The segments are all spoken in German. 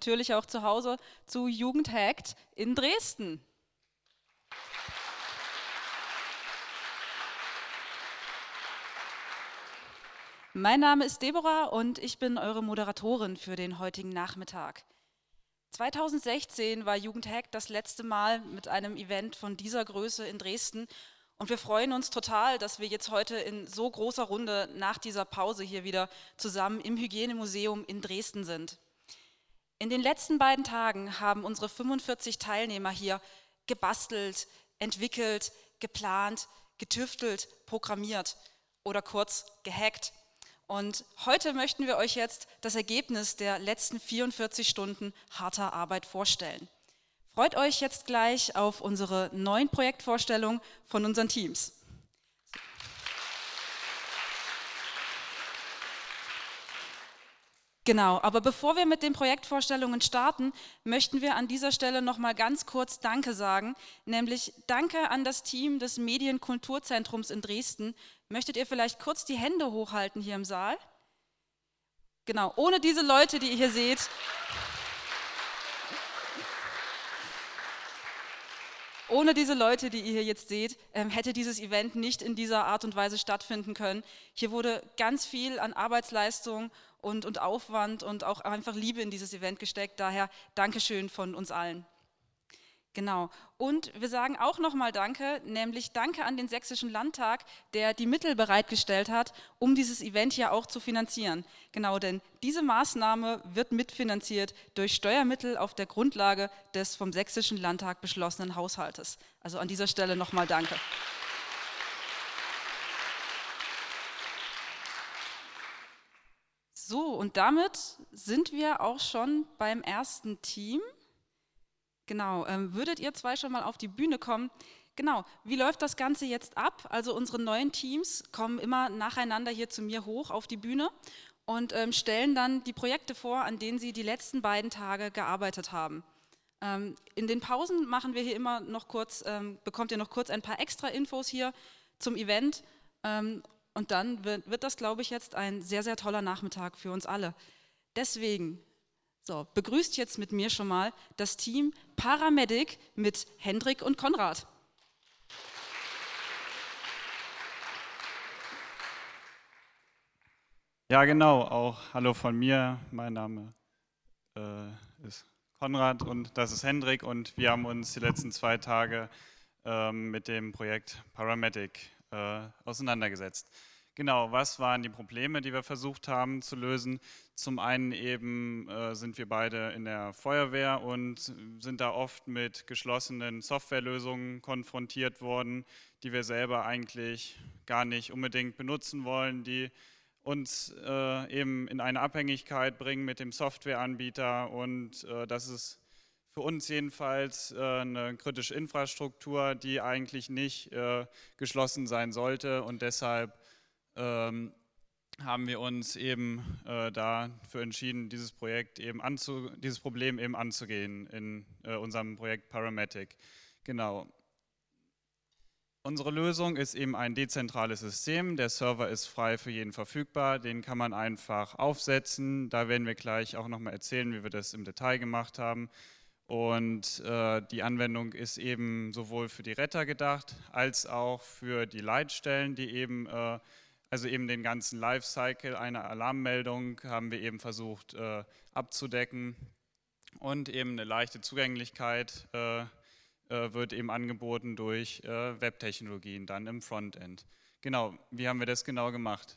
natürlich auch zu Hause zu Jugendhackt in Dresden. Mein Name ist Deborah und ich bin eure Moderatorin für den heutigen Nachmittag. 2016 war Jugendhack das letzte Mal mit einem Event von dieser Größe in Dresden und wir freuen uns total, dass wir jetzt heute in so großer Runde nach dieser Pause hier wieder zusammen im Hygienemuseum in Dresden sind. In den letzten beiden Tagen haben unsere 45 Teilnehmer hier gebastelt, entwickelt, geplant, getüftelt, programmiert oder kurz gehackt. Und heute möchten wir euch jetzt das Ergebnis der letzten 44 Stunden harter Arbeit vorstellen. Freut euch jetzt gleich auf unsere neuen Projektvorstellungen von unseren Teams. Genau, aber bevor wir mit den Projektvorstellungen starten, möchten wir an dieser Stelle noch mal ganz kurz Danke sagen, nämlich Danke an das Team des Medienkulturzentrums in Dresden. Möchtet ihr vielleicht kurz die Hände hochhalten hier im Saal? Genau, ohne diese Leute, die ihr hier seht, Ohne diese Leute, die ihr hier jetzt seht, ähm, hätte dieses Event nicht in dieser Art und Weise stattfinden können. Hier wurde ganz viel an Arbeitsleistung und, und Aufwand und auch einfach Liebe in dieses Event gesteckt. Daher Dankeschön von uns allen. Genau. Und wir sagen auch nochmal Danke, nämlich Danke an den Sächsischen Landtag, der die Mittel bereitgestellt hat, um dieses Event hier auch zu finanzieren. Genau, denn diese Maßnahme wird mitfinanziert durch Steuermittel auf der Grundlage des vom Sächsischen Landtag beschlossenen Haushaltes. Also an dieser Stelle nochmal Danke. So, und damit sind wir auch schon beim ersten Team. Genau, ähm, würdet ihr zwei schon mal auf die Bühne kommen? Genau, wie läuft das Ganze jetzt ab? Also unsere neuen Teams kommen immer nacheinander hier zu mir hoch auf die Bühne und ähm, stellen dann die Projekte vor, an denen sie die letzten beiden Tage gearbeitet haben. Ähm, in den Pausen machen wir hier immer noch kurz, ähm, bekommt ihr noch kurz ein paar extra Infos hier zum Event ähm, und dann wird, wird das, glaube ich, jetzt ein sehr, sehr toller Nachmittag für uns alle. Deswegen so, begrüßt jetzt mit mir schon mal das Team Paramedic mit Hendrik und Konrad. Ja, genau, auch hallo von mir. Mein Name äh, ist Konrad und das ist Hendrik und wir haben uns die letzten zwei Tage äh, mit dem Projekt Paramedic äh, auseinandergesetzt. Genau, was waren die Probleme, die wir versucht haben zu lösen? Zum einen eben äh, sind wir beide in der Feuerwehr und sind da oft mit geschlossenen Softwarelösungen konfrontiert worden, die wir selber eigentlich gar nicht unbedingt benutzen wollen, die uns äh, eben in eine Abhängigkeit bringen mit dem Softwareanbieter und äh, das ist für uns jedenfalls äh, eine kritische Infrastruktur, die eigentlich nicht äh, geschlossen sein sollte und deshalb ähm, haben wir uns eben äh, dafür entschieden, dieses Projekt eben anzu, dieses Problem eben anzugehen in äh, unserem Projekt Parametic. Genau. Unsere Lösung ist eben ein dezentrales System. Der Server ist frei für jeden verfügbar. Den kann man einfach aufsetzen. Da werden wir gleich auch nochmal erzählen, wie wir das im Detail gemacht haben. Und äh, die Anwendung ist eben sowohl für die Retter gedacht, als auch für die Leitstellen, die eben äh, also eben den ganzen Lifecycle einer Alarmmeldung haben wir eben versucht äh, abzudecken und eben eine leichte Zugänglichkeit äh, äh, wird eben angeboten durch äh, Webtechnologien dann im Frontend. Genau, wie haben wir das genau gemacht?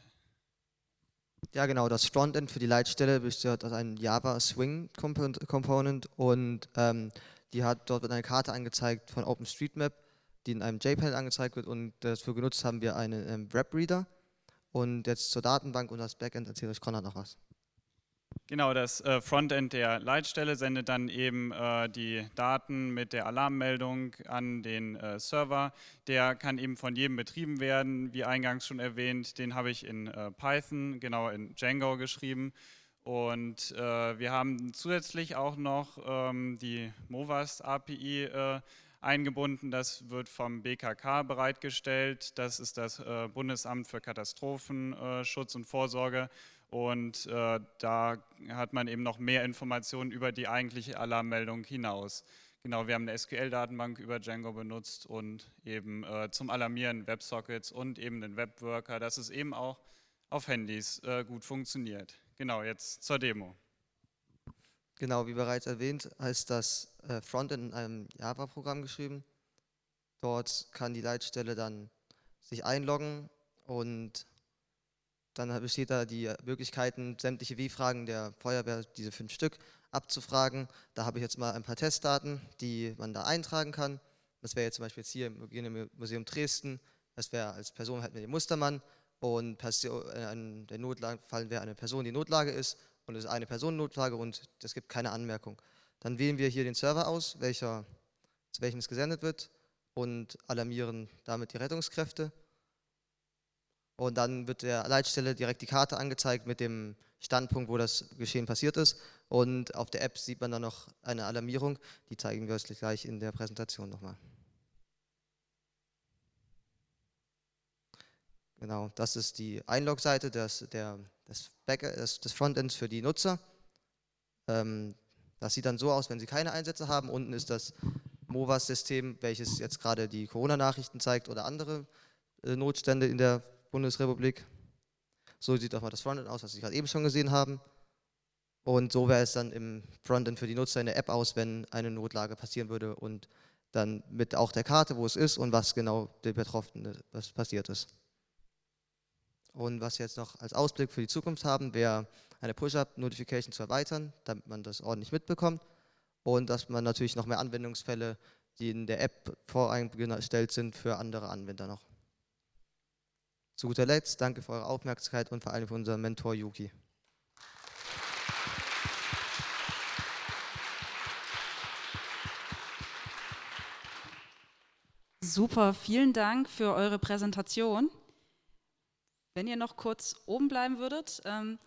Ja genau, das Frontend für die Leitstelle besteht aus einem Java Swing Component und ähm, die hat, dort wird eine Karte angezeigt von OpenStreetMap, die in einem JPEG angezeigt wird und dafür genutzt haben wir einen ähm, und jetzt zur Datenbank und das Backend erzählt euch Konrad noch was. Genau, das äh, Frontend der Leitstelle sendet dann eben äh, die Daten mit der Alarmmeldung an den äh, Server. Der kann eben von jedem betrieben werden, wie eingangs schon erwähnt. Den habe ich in äh, Python, genau in Django geschrieben. Und äh, wir haben zusätzlich auch noch ähm, die Movast API äh, eingebunden. Das wird vom BKK bereitgestellt. Das ist das Bundesamt für Katastrophenschutz und Vorsorge. Und äh, da hat man eben noch mehr Informationen über die eigentliche Alarmmeldung hinaus. Genau, wir haben eine SQL-Datenbank über Django benutzt und eben äh, zum Alarmieren Websockets und eben den Webworker, dass es eben auch auf Handys äh, gut funktioniert. Genau, jetzt zur Demo. Genau, wie bereits erwähnt, heißt das äh, Frontend in einem Java-Programm geschrieben. Dort kann die Leitstelle dann sich einloggen und dann besteht da die Möglichkeiten, sämtliche Wie-Fragen der Feuerwehr, diese fünf Stück, abzufragen. Da habe ich jetzt mal ein paar Testdaten, die man da eintragen kann. Das wäre jetzt zum Beispiel jetzt hier im Museum Dresden. Das wäre als Person halt mit dem Mustermann und in der Notlagefall wäre eine Person, die Notlage ist und es ist eine Personennotlage und es gibt keine Anmerkung. Dann wählen wir hier den Server aus, welcher, zu welchem es gesendet wird und alarmieren damit die Rettungskräfte. Und dann wird der Leitstelle direkt die Karte angezeigt mit dem Standpunkt, wo das Geschehen passiert ist. Und auf der App sieht man dann noch eine Alarmierung. Die zeigen wir euch gleich in der Präsentation nochmal. Genau, das ist die Einlog-Seite des, der, des, des, Frontends für die Nutzer. Ähm, das sieht dann so aus, wenn Sie keine Einsätze haben. Unten ist das MOVAS-System, welches jetzt gerade die Corona-Nachrichten zeigt oder andere äh, Notstände in der Bundesrepublik. So sieht auch mal das Frontend aus, was Sie gerade eben schon gesehen haben. Und so wäre es dann im Frontend für die Nutzer in der App aus, wenn eine Notlage passieren würde und dann mit auch der Karte, wo es ist und was genau der Betroffene was passiert ist. Und was wir jetzt noch als Ausblick für die Zukunft haben, wäre eine Push-Up-Notification zu erweitern, damit man das ordentlich mitbekommt und dass man natürlich noch mehr Anwendungsfälle, die in der App voreingestellt sind, für andere Anwender noch. Zu guter Letzt, danke für eure Aufmerksamkeit und vor allem für unseren Mentor Yuki. Super, vielen Dank für eure Präsentation. Wenn ihr noch kurz oben bleiben würdet, ähm,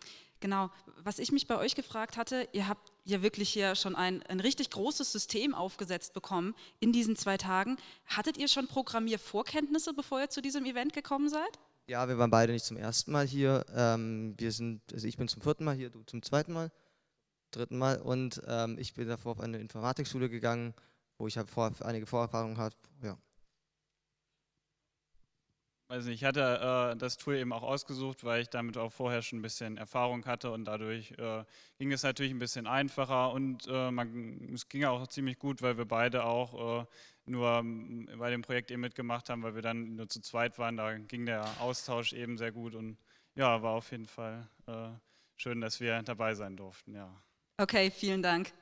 genau, was ich mich bei euch gefragt hatte, ihr habt ja wirklich hier schon ein, ein richtig großes System aufgesetzt bekommen in diesen zwei Tagen. Hattet ihr schon Programmiervorkenntnisse, bevor ihr zu diesem Event gekommen seid? Ja, wir waren beide nicht zum ersten Mal hier. Ähm, wir sind, also ich bin zum vierten Mal hier, du zum zweiten Mal, dritten Mal und ähm, ich bin davor auf eine Informatikschule gegangen, wo ich vor, einige Vorerfahrungen habe. Ja. Also ich hatte äh, das Tool eben auch ausgesucht, weil ich damit auch vorher schon ein bisschen Erfahrung hatte und dadurch äh, ging es natürlich ein bisschen einfacher und äh, man, es ging auch ziemlich gut, weil wir beide auch äh, nur bei dem Projekt eben mitgemacht haben, weil wir dann nur zu zweit waren. Da ging der Austausch eben sehr gut und ja, war auf jeden Fall äh, schön, dass wir dabei sein durften. Ja. Okay, vielen Dank.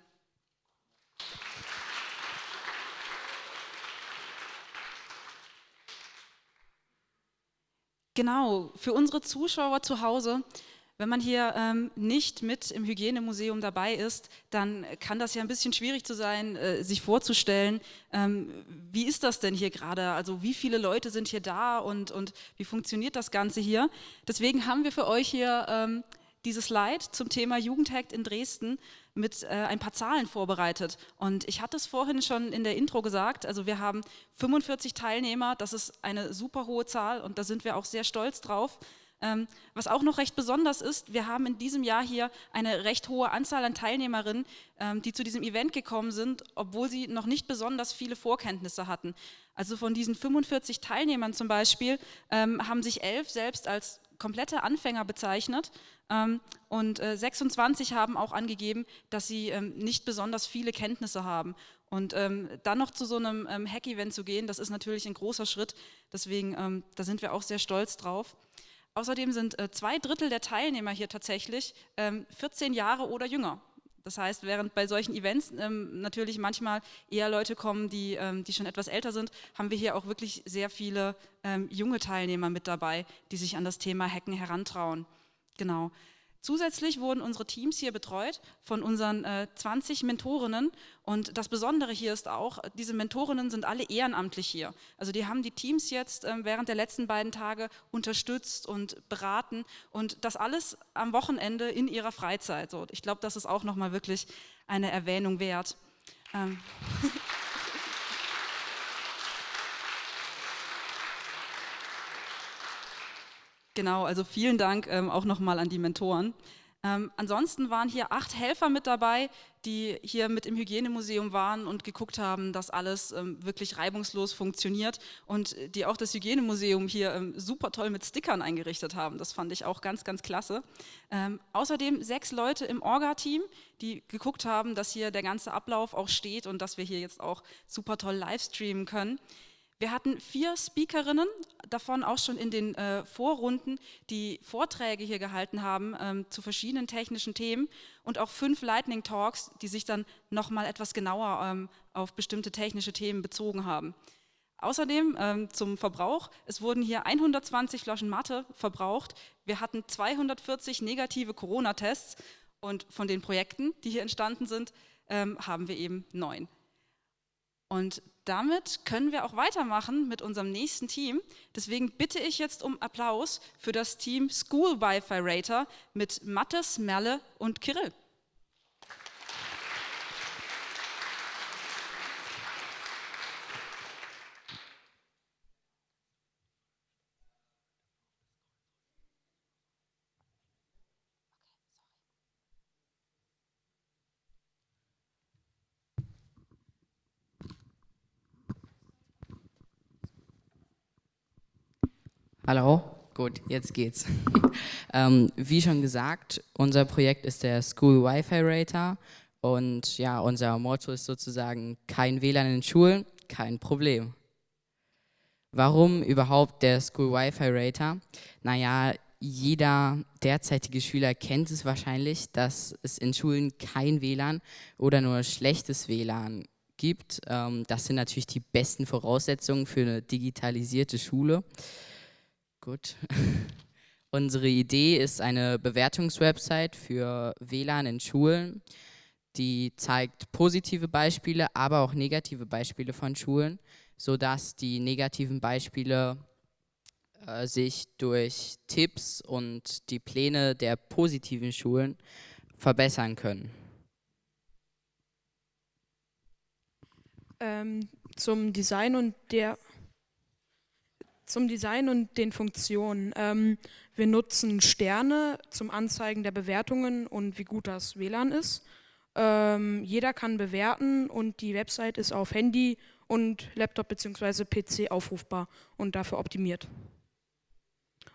Genau, für unsere Zuschauer zu Hause, wenn man hier ähm, nicht mit im Hygienemuseum dabei ist, dann kann das ja ein bisschen schwierig zu sein, äh, sich vorzustellen, ähm, wie ist das denn hier gerade? Also wie viele Leute sind hier da und, und wie funktioniert das Ganze hier? Deswegen haben wir für euch hier ähm, dieses Slide zum Thema Jugendhackt in Dresden mit äh, ein paar Zahlen vorbereitet. Und ich hatte es vorhin schon in der Intro gesagt, also wir haben 45 Teilnehmer, das ist eine super hohe Zahl und da sind wir auch sehr stolz drauf. Ähm, was auch noch recht besonders ist, wir haben in diesem Jahr hier eine recht hohe Anzahl an Teilnehmerinnen, ähm, die zu diesem Event gekommen sind, obwohl sie noch nicht besonders viele Vorkenntnisse hatten. Also von diesen 45 Teilnehmern zum Beispiel ähm, haben sich elf selbst als komplette Anfänger bezeichnet ähm, und äh, 26 haben auch angegeben, dass sie ähm, nicht besonders viele Kenntnisse haben. Und ähm, dann noch zu so einem ähm, Hack-Event zu gehen, das ist natürlich ein großer Schritt. Deswegen, ähm, da sind wir auch sehr stolz drauf. Außerdem sind äh, zwei Drittel der Teilnehmer hier tatsächlich 14 ähm, Jahre oder jünger. Das heißt, während bei solchen Events ähm, natürlich manchmal eher Leute kommen, die, ähm, die schon etwas älter sind, haben wir hier auch wirklich sehr viele ähm, junge Teilnehmer mit dabei, die sich an das Thema Hacken herantrauen. Genau. Zusätzlich wurden unsere Teams hier betreut von unseren äh, 20 Mentorinnen und das Besondere hier ist auch, diese Mentorinnen sind alle ehrenamtlich hier. Also die haben die Teams jetzt äh, während der letzten beiden Tage unterstützt und beraten und das alles am Wochenende in ihrer Freizeit. So, ich glaube, das ist auch nochmal wirklich eine Erwähnung wert. Ähm Genau, also vielen Dank ähm, auch nochmal an die Mentoren. Ähm, ansonsten waren hier acht Helfer mit dabei, die hier mit im Hygienemuseum waren und geguckt haben, dass alles ähm, wirklich reibungslos funktioniert und die auch das Hygienemuseum hier ähm, super toll mit Stickern eingerichtet haben. Das fand ich auch ganz, ganz klasse. Ähm, außerdem sechs Leute im Orga-Team, die geguckt haben, dass hier der ganze Ablauf auch steht und dass wir hier jetzt auch super toll live streamen können. Wir hatten vier Speakerinnen, davon auch schon in den äh, Vorrunden, die Vorträge hier gehalten haben ähm, zu verschiedenen technischen Themen und auch fünf Lightning Talks, die sich dann nochmal etwas genauer ähm, auf bestimmte technische Themen bezogen haben. Außerdem ähm, zum Verbrauch, es wurden hier 120 Flaschen Matte verbraucht, wir hatten 240 negative Corona-Tests und von den Projekten, die hier entstanden sind, ähm, haben wir eben neun. Und damit können wir auch weitermachen mit unserem nächsten Team. Deswegen bitte ich jetzt um Applaus für das Team School Wi-Fi Rater mit Mattes, Merle und Kirill. Hallo, gut, jetzt geht's. ähm, wie schon gesagt, unser Projekt ist der School Wi-Fi Rater und ja, unser Motto ist sozusagen kein WLAN in Schulen, kein Problem. Warum überhaupt der School Wi-Fi Rater? Naja, jeder derzeitige Schüler kennt es wahrscheinlich, dass es in Schulen kein WLAN oder nur schlechtes WLAN gibt. Ähm, das sind natürlich die besten Voraussetzungen für eine digitalisierte Schule. Gut. Unsere Idee ist eine Bewertungswebsite für WLAN in Schulen, die zeigt positive Beispiele, aber auch negative Beispiele von Schulen, sodass die negativen Beispiele äh, sich durch Tipps und die Pläne der positiven Schulen verbessern können. Ähm, zum Design und der zum Design und den Funktionen. Ähm, wir nutzen Sterne zum Anzeigen der Bewertungen und wie gut das WLAN ist. Ähm, jeder kann bewerten und die Website ist auf Handy und Laptop bzw. PC aufrufbar und dafür optimiert.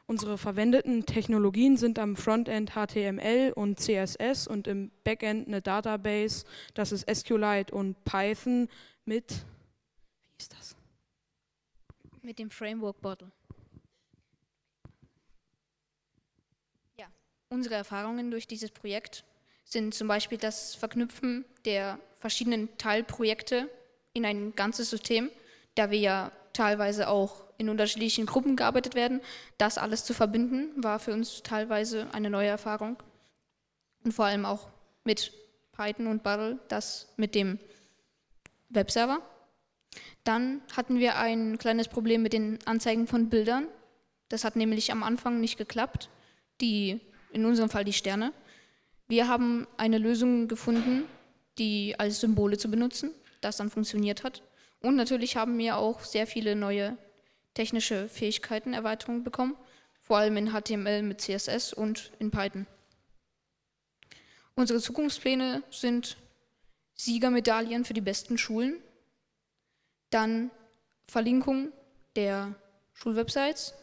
Unsere verwendeten Technologien sind am Frontend HTML und CSS und im Backend eine Database, das ist SQLite und Python mit, wie ist das? Mit dem Framework Bottle. Ja, unsere Erfahrungen durch dieses Projekt sind zum Beispiel das Verknüpfen der verschiedenen Teilprojekte in ein ganzes System, da wir ja teilweise auch in unterschiedlichen Gruppen gearbeitet werden. Das alles zu verbinden, war für uns teilweise eine neue Erfahrung. Und vor allem auch mit Python und Bottle, das mit dem Webserver. Dann hatten wir ein kleines Problem mit den Anzeigen von Bildern. Das hat nämlich am Anfang nicht geklappt, die, in unserem Fall die Sterne. Wir haben eine Lösung gefunden, die als Symbole zu benutzen, das dann funktioniert hat. Und natürlich haben wir auch sehr viele neue technische Fähigkeiten, Erweiterungen bekommen, vor allem in HTML mit CSS und in Python. Unsere Zukunftspläne sind Siegermedaillen für die besten Schulen, dann Verlinkung der Schulwebsites,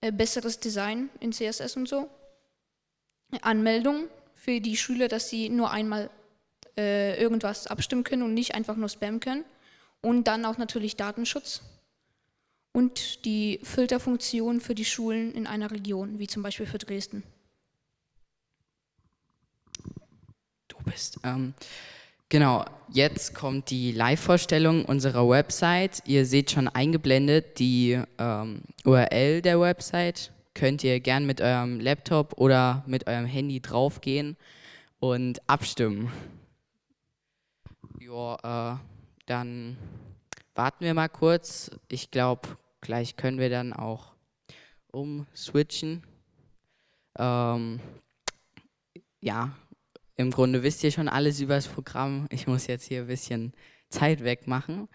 äh, besseres Design in CSS und so, Anmeldung für die Schüler, dass sie nur einmal äh, irgendwas abstimmen können und nicht einfach nur spammen können. Und dann auch natürlich Datenschutz und die Filterfunktion für die Schulen in einer Region, wie zum Beispiel für Dresden. Du bist. Ähm, Genau, jetzt kommt die Live-Vorstellung unserer Website. Ihr seht schon eingeblendet die ähm, URL der Website. Könnt ihr gern mit eurem Laptop oder mit eurem Handy draufgehen und abstimmen. Ja, äh, dann warten wir mal kurz. Ich glaube, gleich können wir dann auch umswitchen. Ähm, ja, im Grunde wisst ihr schon alles über das Programm. Ich muss jetzt hier ein bisschen Zeit wegmachen.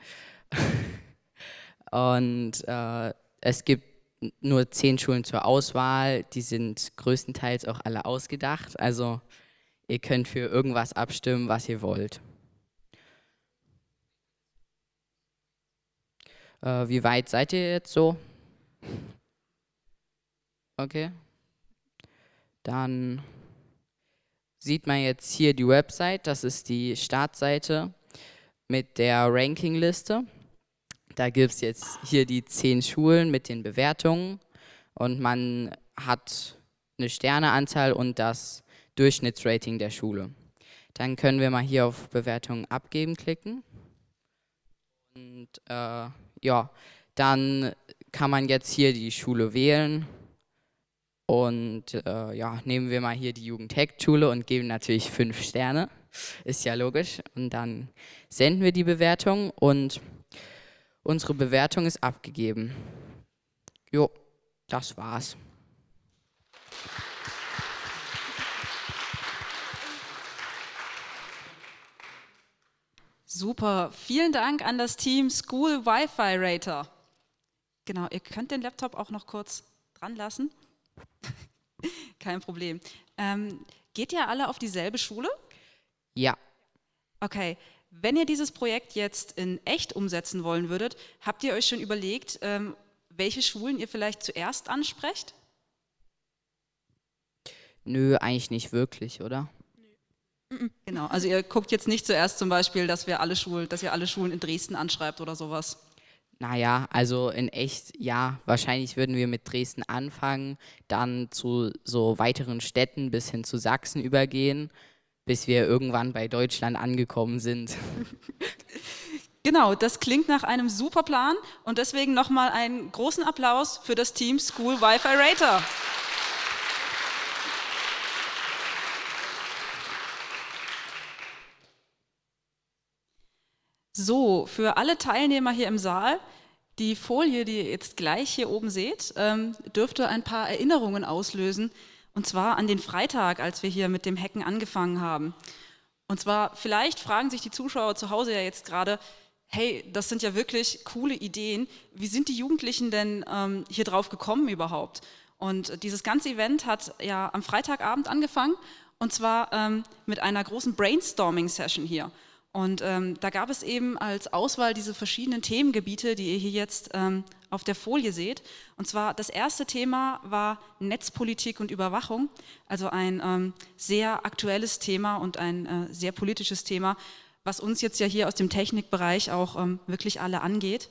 Und äh, es gibt nur zehn Schulen zur Auswahl. Die sind größtenteils auch alle ausgedacht. Also ihr könnt für irgendwas abstimmen, was ihr wollt. Äh, wie weit seid ihr jetzt so? Okay. Dann sieht man jetzt hier die Website. Das ist die Startseite mit der Rankingliste. Da gibt es jetzt hier die zehn Schulen mit den Bewertungen und man hat eine Sterneanzahl und das Durchschnittsrating der Schule. Dann können wir mal hier auf Bewertungen abgeben klicken. Und äh, ja, dann kann man jetzt hier die Schule wählen. Und äh, ja, nehmen wir mal hier die Jugend-Hack-Schule und geben natürlich fünf Sterne. Ist ja logisch. Und dann senden wir die Bewertung und Unsere Bewertung ist abgegeben. Jo, das war's. Super, vielen Dank an das Team School Wi-Fi Rater. Genau, ihr könnt den Laptop auch noch kurz dran lassen. Kein Problem. Ähm, geht ihr alle auf dieselbe Schule? Ja. Okay, wenn ihr dieses Projekt jetzt in echt umsetzen wollen würdet, habt ihr euch schon überlegt, ähm, welche Schulen ihr vielleicht zuerst ansprecht? Nö, eigentlich nicht wirklich, oder? Genau, also ihr guckt jetzt nicht zuerst zum Beispiel, dass wir alle Schulen, dass ihr alle Schulen in Dresden anschreibt oder sowas. Naja, also in echt, ja, wahrscheinlich würden wir mit Dresden anfangen, dann zu so weiteren Städten bis hin zu Sachsen übergehen bis wir irgendwann bei Deutschland angekommen sind. Genau, das klingt nach einem super Plan und deswegen nochmal einen großen Applaus für das Team School Wi-Fi Rater. So, für alle Teilnehmer hier im Saal, die Folie, die ihr jetzt gleich hier oben seht, ähm, dürfte ein paar Erinnerungen auslösen, und zwar an den Freitag, als wir hier mit dem Hacken angefangen haben. Und zwar, vielleicht fragen sich die Zuschauer zu Hause ja jetzt gerade, hey, das sind ja wirklich coole Ideen. Wie sind die Jugendlichen denn ähm, hier drauf gekommen überhaupt? Und dieses ganze Event hat ja am Freitagabend angefangen und zwar ähm, mit einer großen Brainstorming-Session hier. Und ähm, da gab es eben als Auswahl diese verschiedenen Themengebiete, die ihr hier jetzt ähm, auf der Folie seht. Und zwar das erste Thema war Netzpolitik und Überwachung, also ein ähm, sehr aktuelles Thema und ein äh, sehr politisches Thema, was uns jetzt ja hier aus dem Technikbereich auch ähm, wirklich alle angeht.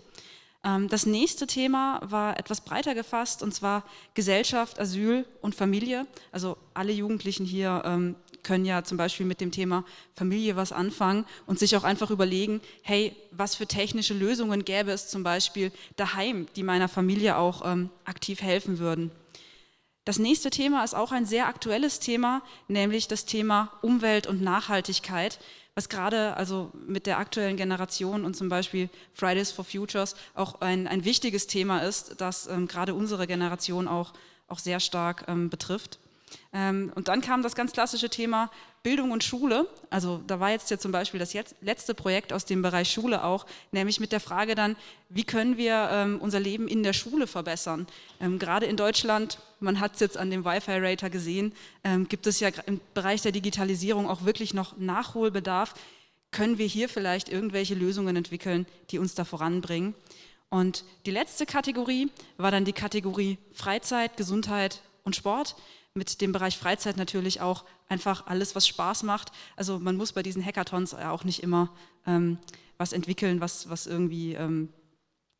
Ähm, das nächste Thema war etwas breiter gefasst und zwar Gesellschaft, Asyl und Familie. Also alle Jugendlichen hier ähm, können ja zum Beispiel mit dem Thema Familie was anfangen und sich auch einfach überlegen, hey, was für technische Lösungen gäbe es zum Beispiel daheim, die meiner Familie auch ähm, aktiv helfen würden. Das nächste Thema ist auch ein sehr aktuelles Thema, nämlich das Thema Umwelt und Nachhaltigkeit, was gerade also mit der aktuellen Generation und zum Beispiel Fridays for Futures auch ein, ein wichtiges Thema ist, das ähm, gerade unsere Generation auch, auch sehr stark ähm, betrifft. Ähm, und dann kam das ganz klassische Thema Bildung und Schule. Also da war jetzt ja zum Beispiel das letzte Projekt aus dem Bereich Schule auch, nämlich mit der Frage dann, wie können wir ähm, unser Leben in der Schule verbessern? Ähm, gerade in Deutschland, man hat es jetzt an dem Wi-Fi-Rater gesehen, gibt es ja im Bereich der Digitalisierung auch wirklich noch Nachholbedarf. Können wir hier vielleicht irgendwelche Lösungen entwickeln, die uns da voranbringen? Und die letzte Kategorie war dann die Kategorie Freizeit, Gesundheit und Sport mit dem Bereich Freizeit natürlich auch einfach alles, was Spaß macht. Also man muss bei diesen Hackathons auch nicht immer ähm, was entwickeln, was, was irgendwie ähm,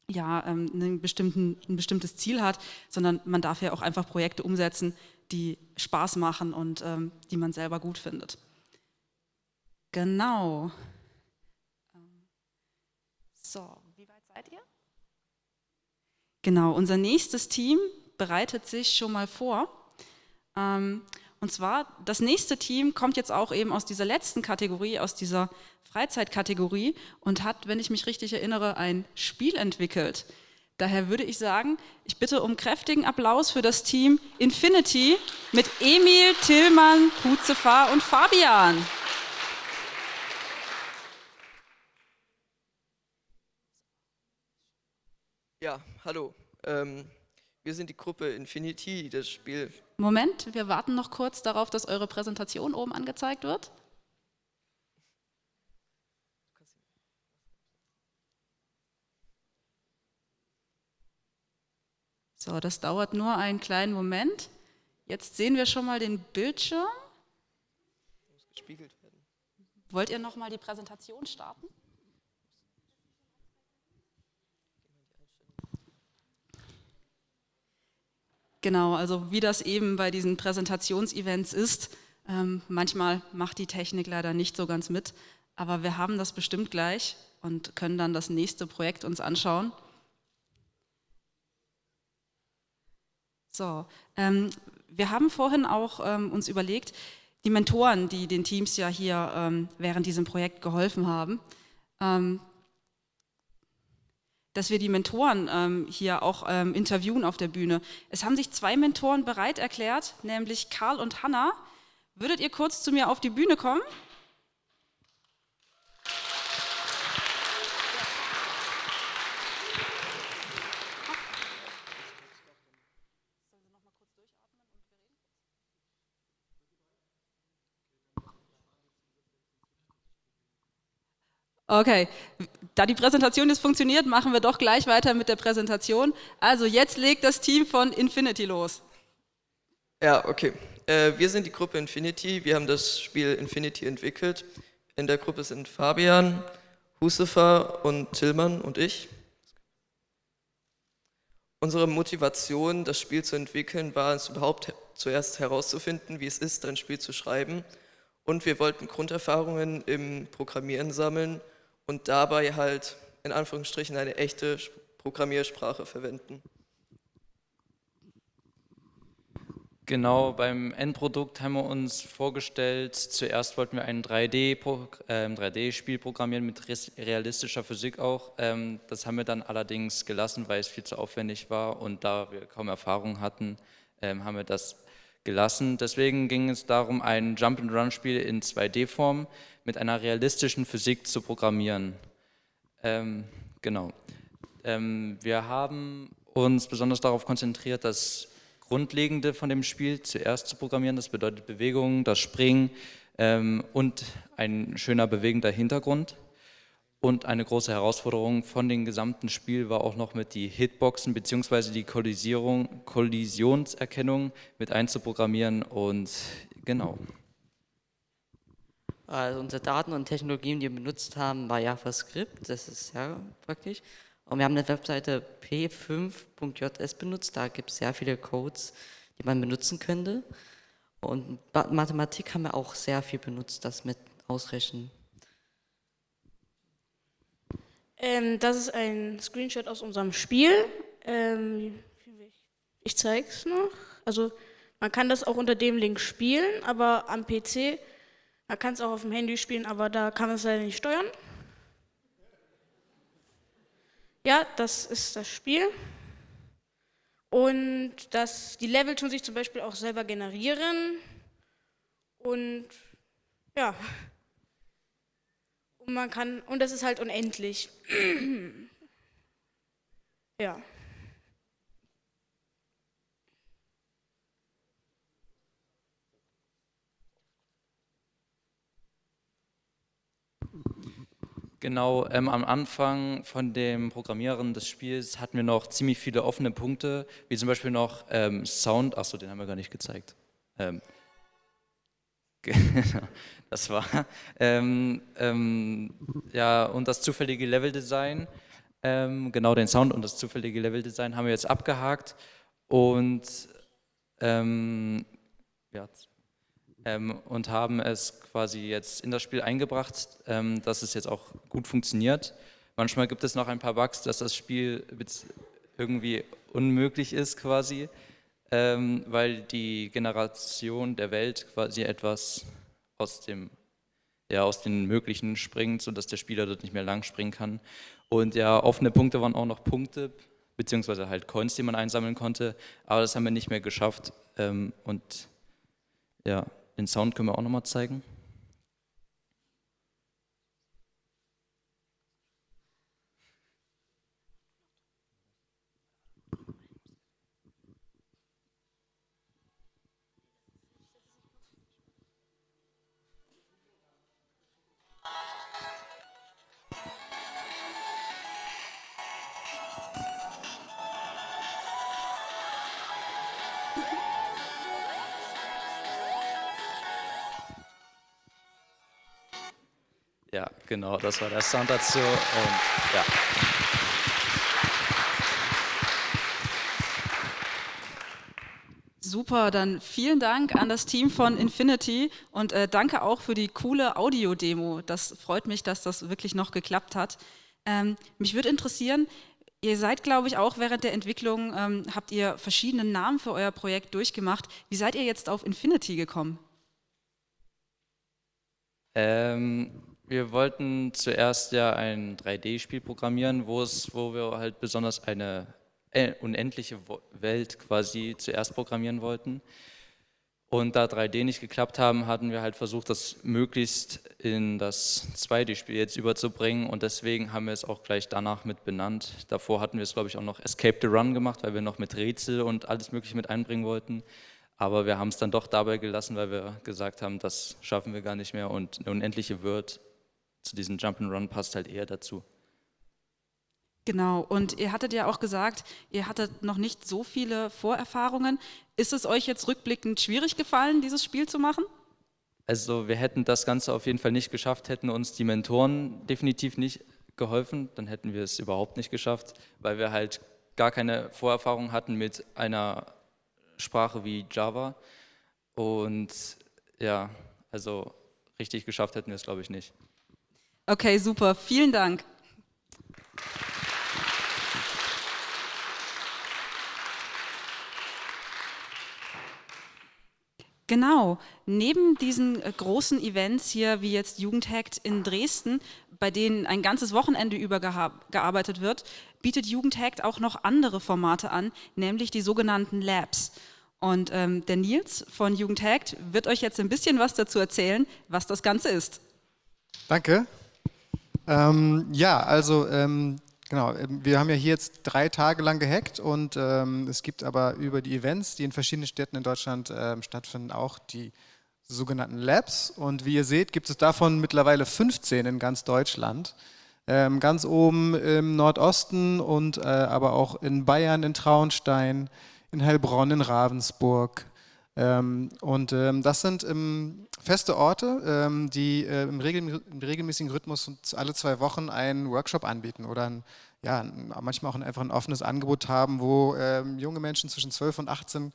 ja, ähm, bestimmten, ein bestimmtes Ziel hat, sondern man darf ja auch einfach Projekte umsetzen, die Spaß machen und ähm, die man selber gut findet. Genau. So, wie weit seid ihr? Genau, unser nächstes Team bereitet sich schon mal vor. Ähm, und zwar, das nächste Team kommt jetzt auch eben aus dieser letzten Kategorie, aus dieser Freizeitkategorie und hat, wenn ich mich richtig erinnere, ein Spiel entwickelt. Daher würde ich sagen, ich bitte um kräftigen Applaus für das Team Infinity mit Emil, Tillmann, Huzefa und Fabian. Ja, hallo. Ähm, wir sind die Gruppe Infinity, das Spiel. Moment, wir warten noch kurz darauf, dass eure Präsentation oben angezeigt wird. So, das dauert nur einen kleinen Moment. Jetzt sehen wir schon mal den Bildschirm. Muss gespiegelt werden. Wollt ihr noch mal die Präsentation starten? Genau, also wie das eben bei diesen Präsentationsevents ist, ähm, manchmal macht die Technik leider nicht so ganz mit, aber wir haben das bestimmt gleich und können dann das nächste Projekt uns anschauen. So, ähm, wir haben vorhin auch ähm, uns überlegt, die Mentoren, die den Teams ja hier ähm, während diesem Projekt geholfen haben, ähm, dass wir die Mentoren ähm, hier auch ähm, interviewen auf der Bühne. Es haben sich zwei Mentoren bereit erklärt, nämlich Karl und Hanna. Würdet ihr kurz zu mir auf die Bühne kommen? Okay, da die Präsentation jetzt funktioniert, machen wir doch gleich weiter mit der Präsentation. Also jetzt legt das Team von Infinity los. Ja, okay. Äh, wir sind die Gruppe Infinity. Wir haben das Spiel Infinity entwickelt. In der Gruppe sind Fabian, Husefer und Tillmann und ich. Unsere Motivation, das Spiel zu entwickeln, war es überhaupt zuerst herauszufinden, wie es ist, ein Spiel zu schreiben. Und wir wollten Grunderfahrungen im Programmieren sammeln und dabei halt in Anführungsstrichen eine echte Programmiersprache verwenden. Genau, beim Endprodukt haben wir uns vorgestellt, zuerst wollten wir ein 3D-Spiel äh, programmieren mit realistischer Physik auch. Ähm, das haben wir dann allerdings gelassen, weil es viel zu aufwendig war und da wir kaum Erfahrung hatten, ähm, haben wir das gelassen. Deswegen ging es darum, ein Jump-and-Run-Spiel in 2D-Form mit einer realistischen Physik zu programmieren. Ähm, genau. Ähm, wir haben uns besonders darauf konzentriert, das Grundlegende von dem Spiel zuerst zu programmieren. Das bedeutet Bewegung, das Springen ähm, und ein schöner bewegender Hintergrund. Und eine große Herausforderung von dem gesamten Spiel war auch noch mit die Hitboxen bzw. die Kollisionserkennung mit einzuprogrammieren und genau. Also unsere Daten und Technologien, die wir benutzt haben, war JavaScript, das ist sehr praktisch. Und wir haben eine Webseite p5.js benutzt, da gibt es sehr viele Codes, die man benutzen könnte. Und Mathematik haben wir auch sehr viel benutzt, das mit Ausrechnen. Ähm, das ist ein Screenshot aus unserem Spiel. Ähm, ich zeige es noch. Also man kann das auch unter dem Link spielen, aber am PC, man kann es auch auf dem Handy spielen, aber da kann man es leider nicht steuern. Ja, das ist das Spiel. Und das, die Level tun sich zum Beispiel auch selber generieren. Und ja. Und man kann, und das ist halt unendlich. ja. Genau, ähm, am Anfang von dem Programmieren des Spiels hatten wir noch ziemlich viele offene Punkte, wie zum Beispiel noch ähm, Sound, achso, den haben wir gar nicht gezeigt. Ähm, Genau, das war. Ähm, ähm, ja, und das zufällige Leveldesign, ähm, genau den Sound und das zufällige Leveldesign haben wir jetzt abgehakt und, ähm, ja, ähm, und haben es quasi jetzt in das Spiel eingebracht, ähm, dass es jetzt auch gut funktioniert. Manchmal gibt es noch ein paar Bugs, dass das Spiel irgendwie unmöglich ist quasi weil die Generation der Welt quasi etwas aus dem ja, aus den Möglichen springt, sodass der Spieler dort nicht mehr lang springen kann. Und ja, offene Punkte waren auch noch Punkte, beziehungsweise halt Coins, die man einsammeln konnte, aber das haben wir nicht mehr geschafft. Ähm, und ja, den Sound können wir auch nochmal zeigen. Genau, das war der Sound dazu. Und, ja. Super, dann vielen Dank an das Team von Infinity und äh, danke auch für die coole Audio-Demo. Das freut mich, dass das wirklich noch geklappt hat. Ähm, mich würde interessieren, ihr seid, glaube ich, auch während der Entwicklung, ähm, habt ihr verschiedene Namen für euer Projekt durchgemacht. Wie seid ihr jetzt auf Infinity gekommen? Ähm, wir wollten zuerst ja ein 3D-Spiel programmieren, wo, es, wo wir halt besonders eine äh, unendliche Welt quasi zuerst programmieren wollten. Und da 3D nicht geklappt haben, hatten wir halt versucht, das möglichst in das 2D-Spiel jetzt überzubringen und deswegen haben wir es auch gleich danach mit benannt. Davor hatten wir es, glaube ich, auch noch Escape the Run gemacht, weil wir noch mit Rätsel und alles mögliche mit einbringen wollten. Aber wir haben es dann doch dabei gelassen, weil wir gesagt haben, das schaffen wir gar nicht mehr und eine unendliche Word zu diesem Jump'n'Run passt halt eher dazu. Genau, und ihr hattet ja auch gesagt, ihr hattet noch nicht so viele Vorerfahrungen. Ist es euch jetzt rückblickend schwierig gefallen, dieses Spiel zu machen? Also wir hätten das Ganze auf jeden Fall nicht geschafft, hätten uns die Mentoren definitiv nicht geholfen, dann hätten wir es überhaupt nicht geschafft, weil wir halt gar keine Vorerfahrung hatten mit einer Sprache wie Java. Und ja, also richtig geschafft hätten wir es, glaube ich, nicht. Okay, super. Vielen Dank. Genau, neben diesen äh, großen Events hier, wie jetzt Jugendhackt in Dresden, bei denen ein ganzes Wochenende über gearbeitet wird, bietet Jugendhackt auch noch andere Formate an, nämlich die sogenannten Labs. Und ähm, der Nils von Jugendhackt wird euch jetzt ein bisschen was dazu erzählen, was das Ganze ist. Danke. Ähm, ja, also ähm, Genau, ähm, wir haben ja hier jetzt drei Tage lang gehackt und ähm, es gibt aber über die Events, die in verschiedenen Städten in Deutschland ähm, stattfinden, auch die sogenannten Labs. Und wie ihr seht, gibt es davon mittlerweile 15 in ganz Deutschland. Ähm, ganz oben im Nordosten und äh, aber auch in Bayern, in Traunstein, in Heilbronn, in Ravensburg. Ähm, und ähm, das sind feste Orte, die äh, im, regelmäßigen Rhythmus alle zwei Wochen einen Workshop anbieten oder ein ja, manchmal auch ein, einfach ein offenes Angebot haben, wo ähm, junge Menschen zwischen 12 und 18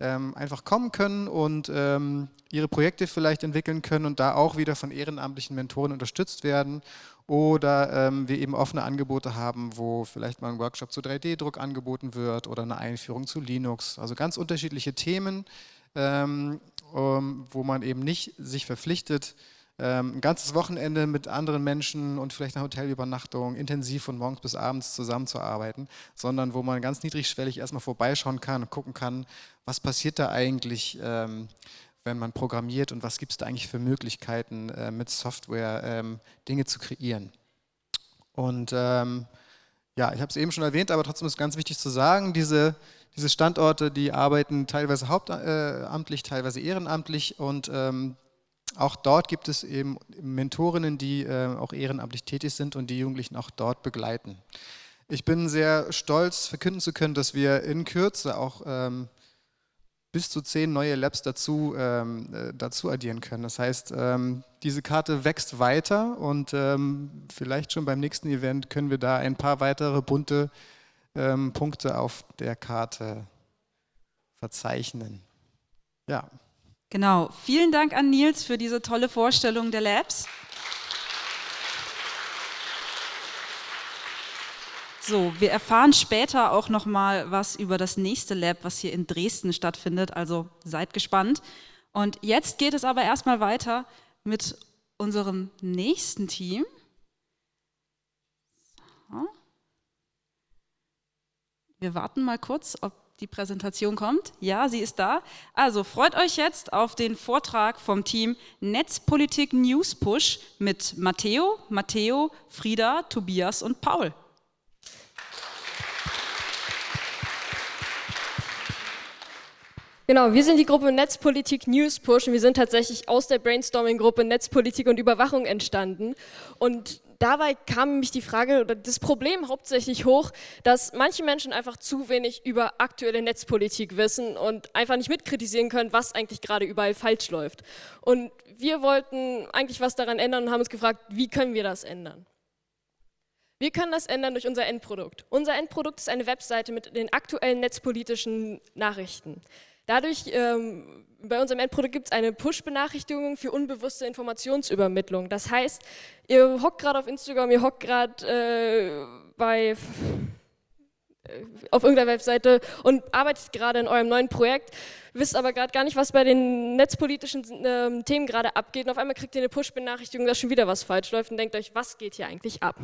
ähm, einfach kommen können und ähm, ihre Projekte vielleicht entwickeln können und da auch wieder von ehrenamtlichen Mentoren unterstützt werden. Oder ähm, wir eben offene Angebote haben, wo vielleicht mal ein Workshop zu 3D-Druck angeboten wird oder eine Einführung zu Linux. Also ganz unterschiedliche Themen, ähm, wo man eben nicht sich verpflichtet, ähm, ein ganzes Wochenende mit anderen Menschen und vielleicht eine Hotelübernachtung intensiv von morgens bis abends zusammenzuarbeiten, sondern wo man ganz niedrigschwellig erstmal vorbeischauen kann und gucken kann, was passiert da eigentlich, ähm, wenn man programmiert und was gibt es da eigentlich für Möglichkeiten, äh, mit Software ähm, Dinge zu kreieren. Und ähm, ja, ich habe es eben schon erwähnt, aber trotzdem ist ganz wichtig zu sagen, diese, diese Standorte, die arbeiten teilweise hauptamtlich, teilweise ehrenamtlich und ähm, auch dort gibt es eben Mentorinnen, die äh, auch ehrenamtlich tätig sind und die Jugendlichen auch dort begleiten. Ich bin sehr stolz, verkünden zu können, dass wir in Kürze auch ähm, bis zu zehn neue Labs dazu, ähm, äh, dazu addieren können. Das heißt, ähm, diese Karte wächst weiter und ähm, vielleicht schon beim nächsten Event können wir da ein paar weitere bunte ähm, Punkte auf der Karte verzeichnen. Ja. Genau, vielen Dank an Nils für diese tolle Vorstellung der Labs. So, wir erfahren später auch noch mal was über das nächste Lab, was hier in Dresden stattfindet, also seid gespannt. Und jetzt geht es aber erstmal weiter mit unserem nächsten Team. So. Wir warten mal kurz, ob die Präsentation kommt. Ja, sie ist da. Also freut euch jetzt auf den Vortrag vom Team Netzpolitik News Push mit Matteo, Matteo, Frieda, Tobias und Paul. Genau, wir sind die Gruppe Netzpolitik News Push und wir sind tatsächlich aus der Brainstorming-Gruppe Netzpolitik und Überwachung entstanden. Und dabei kam nämlich die Frage oder das Problem hauptsächlich hoch, dass manche Menschen einfach zu wenig über aktuelle Netzpolitik wissen und einfach nicht mitkritisieren können, was eigentlich gerade überall falsch läuft. Und wir wollten eigentlich was daran ändern und haben uns gefragt, wie können wir das ändern? Wir können das ändern durch unser Endprodukt. Unser Endprodukt ist eine Webseite mit den aktuellen netzpolitischen Nachrichten. Dadurch, ähm, bei unserem Endprodukt gibt es eine Push-Benachrichtigung für unbewusste Informationsübermittlung. Das heißt, ihr hockt gerade auf Instagram, ihr hockt gerade äh, bei äh, auf irgendeiner Webseite und arbeitet gerade in eurem neuen Projekt, wisst aber gerade gar nicht, was bei den netzpolitischen äh, Themen gerade abgeht und auf einmal kriegt ihr eine Push-Benachrichtigung, dass schon wieder was falsch läuft und denkt euch, was geht hier eigentlich ab?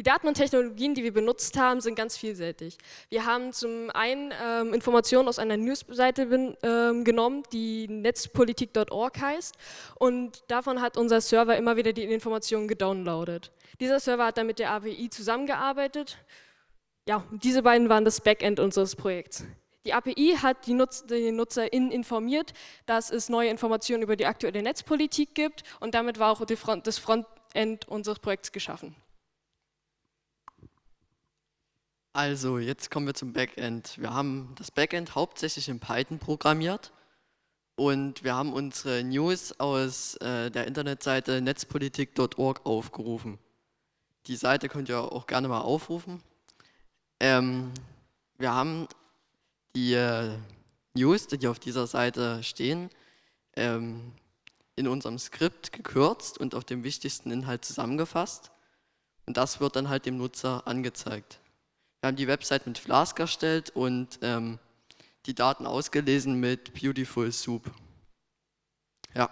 Die Daten und Technologien, die wir benutzt haben, sind ganz vielseitig. Wir haben zum einen ähm, Informationen aus einer Newsseite ähm, genommen, die netzpolitik.org heißt und davon hat unser Server immer wieder die Informationen gedownloadet. Dieser Server hat dann mit der API zusammengearbeitet. Ja, diese beiden waren das Backend unseres Projekts. Die API hat die, Nutz die NutzerInnen informiert, dass es neue Informationen über die aktuelle Netzpolitik gibt und damit war auch Front, das Frontend unseres Projekts geschaffen. Also, jetzt kommen wir zum Backend. Wir haben das Backend hauptsächlich in Python programmiert und wir haben unsere News aus äh, der Internetseite netzpolitik.org aufgerufen. Die Seite könnt ihr auch gerne mal aufrufen. Ähm, wir haben die äh, News, die auf dieser Seite stehen, ähm, in unserem Skript gekürzt und auf dem wichtigsten Inhalt zusammengefasst. Und das wird dann halt dem Nutzer angezeigt. Wir haben die Website mit Flask erstellt und ähm, die Daten ausgelesen mit Beautiful Soup. Ja.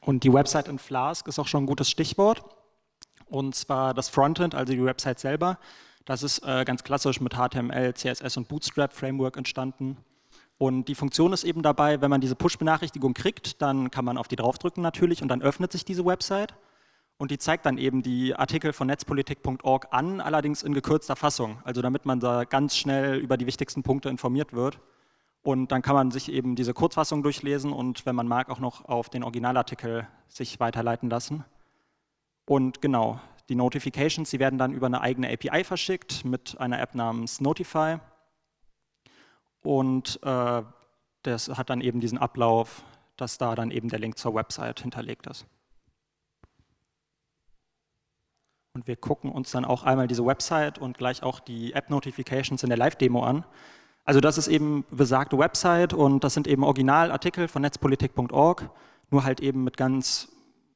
Und die Website in Flask ist auch schon ein gutes Stichwort. Und zwar das Frontend, also die Website selber. Das ist äh, ganz klassisch mit HTML, CSS und Bootstrap Framework entstanden. Und die Funktion ist eben dabei, wenn man diese Push-Benachrichtigung kriegt, dann kann man auf die draufdrücken natürlich und dann öffnet sich diese Website und die zeigt dann eben die Artikel von netzpolitik.org an, allerdings in gekürzter Fassung, also damit man da ganz schnell über die wichtigsten Punkte informiert wird. Und dann kann man sich eben diese Kurzfassung durchlesen und wenn man mag auch noch auf den Originalartikel sich weiterleiten lassen. Und genau, die Notifications, die werden dann über eine eigene API verschickt mit einer App namens Notify. Und äh, das hat dann eben diesen Ablauf, dass da dann eben der Link zur Website hinterlegt ist. Und wir gucken uns dann auch einmal diese Website und gleich auch die App-Notifications in der Live-Demo an. Also das ist eben besagte Website und das sind eben Originalartikel von netzpolitik.org, nur halt eben mit ganz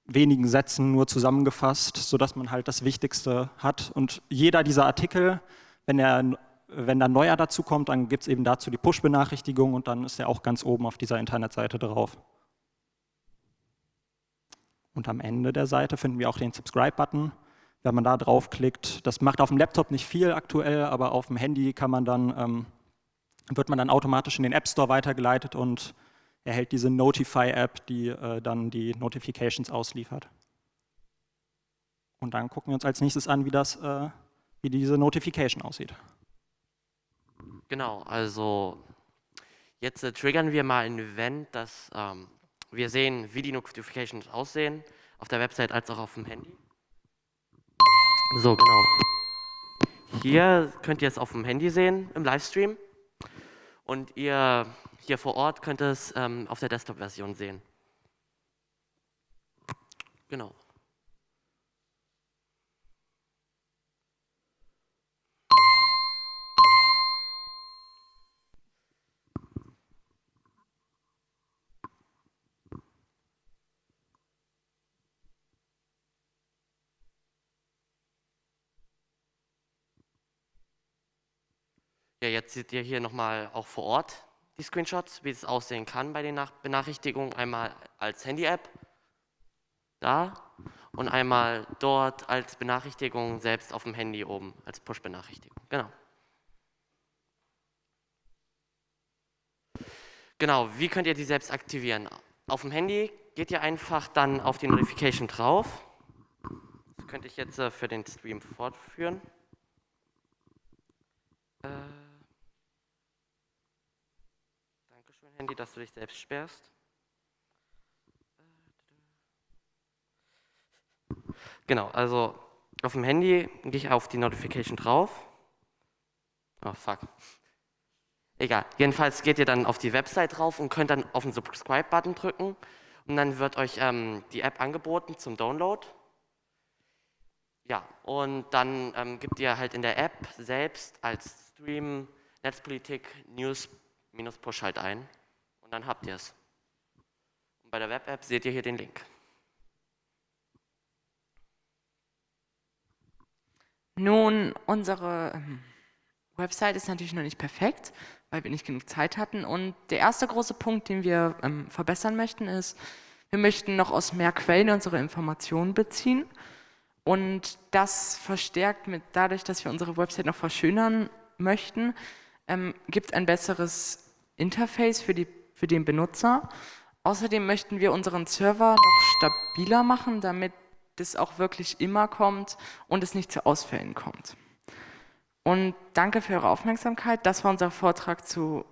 wenigen Sätzen nur zusammengefasst, sodass man halt das Wichtigste hat. Und jeder dieser Artikel, wenn, er, wenn da neuer dazu kommt, dann gibt es eben dazu die Push-Benachrichtigung und dann ist er auch ganz oben auf dieser Internetseite drauf. Und am Ende der Seite finden wir auch den Subscribe-Button wenn man da draufklickt. Das macht auf dem Laptop nicht viel aktuell, aber auf dem Handy kann man dann, ähm, wird man dann automatisch in den App Store weitergeleitet und erhält diese Notify-App, die äh, dann die Notifications ausliefert. Und dann gucken wir uns als nächstes an, wie, das, äh, wie diese Notification aussieht. Genau, also jetzt äh, triggern wir mal ein Event, dass ähm, wir sehen, wie die Notifications aussehen, auf der Website als auch auf dem Handy. So, genau. Hier könnt ihr es auf dem Handy sehen im Livestream und ihr hier vor Ort könnt es ähm, auf der Desktop-Version sehen. Genau. Ja, jetzt seht ihr hier nochmal auch vor Ort die Screenshots, wie es aussehen kann bei den Nach Benachrichtigungen. Einmal als Handy-App, da, und einmal dort als Benachrichtigung selbst auf dem Handy oben, als Push-Benachrichtigung. Genau. Genau, wie könnt ihr die selbst aktivieren? Auf dem Handy geht ihr einfach dann auf die Notification drauf. Das könnte ich jetzt äh, für den Stream fortführen. Äh Handy, dass du dich selbst sperrst. Genau, also auf dem Handy gehe ich auf die Notification drauf. Oh, fuck. Egal, jedenfalls geht ihr dann auf die Website drauf und könnt dann auf den Subscribe-Button drücken und dann wird euch ähm, die App angeboten zum Download. Ja, und dann ähm, gibt ihr halt in der App selbst als Stream Netzpolitik News-Push halt ein. Dann habt ihr es. Und bei der Web-App seht ihr hier den Link. Nun, unsere ähm, Website ist natürlich noch nicht perfekt, weil wir nicht genug Zeit hatten. Und der erste große Punkt, den wir ähm, verbessern möchten, ist, wir möchten noch aus mehr Quellen unsere Informationen beziehen. Und das verstärkt mit dadurch, dass wir unsere Website noch verschönern möchten, ähm, gibt ein besseres Interface für, die, für den Benutzer. Außerdem möchten wir unseren Server noch stabiler machen, damit das auch wirklich immer kommt und es nicht zu Ausfällen kommt. Und danke für eure Aufmerksamkeit. Das war unser Vortrag zu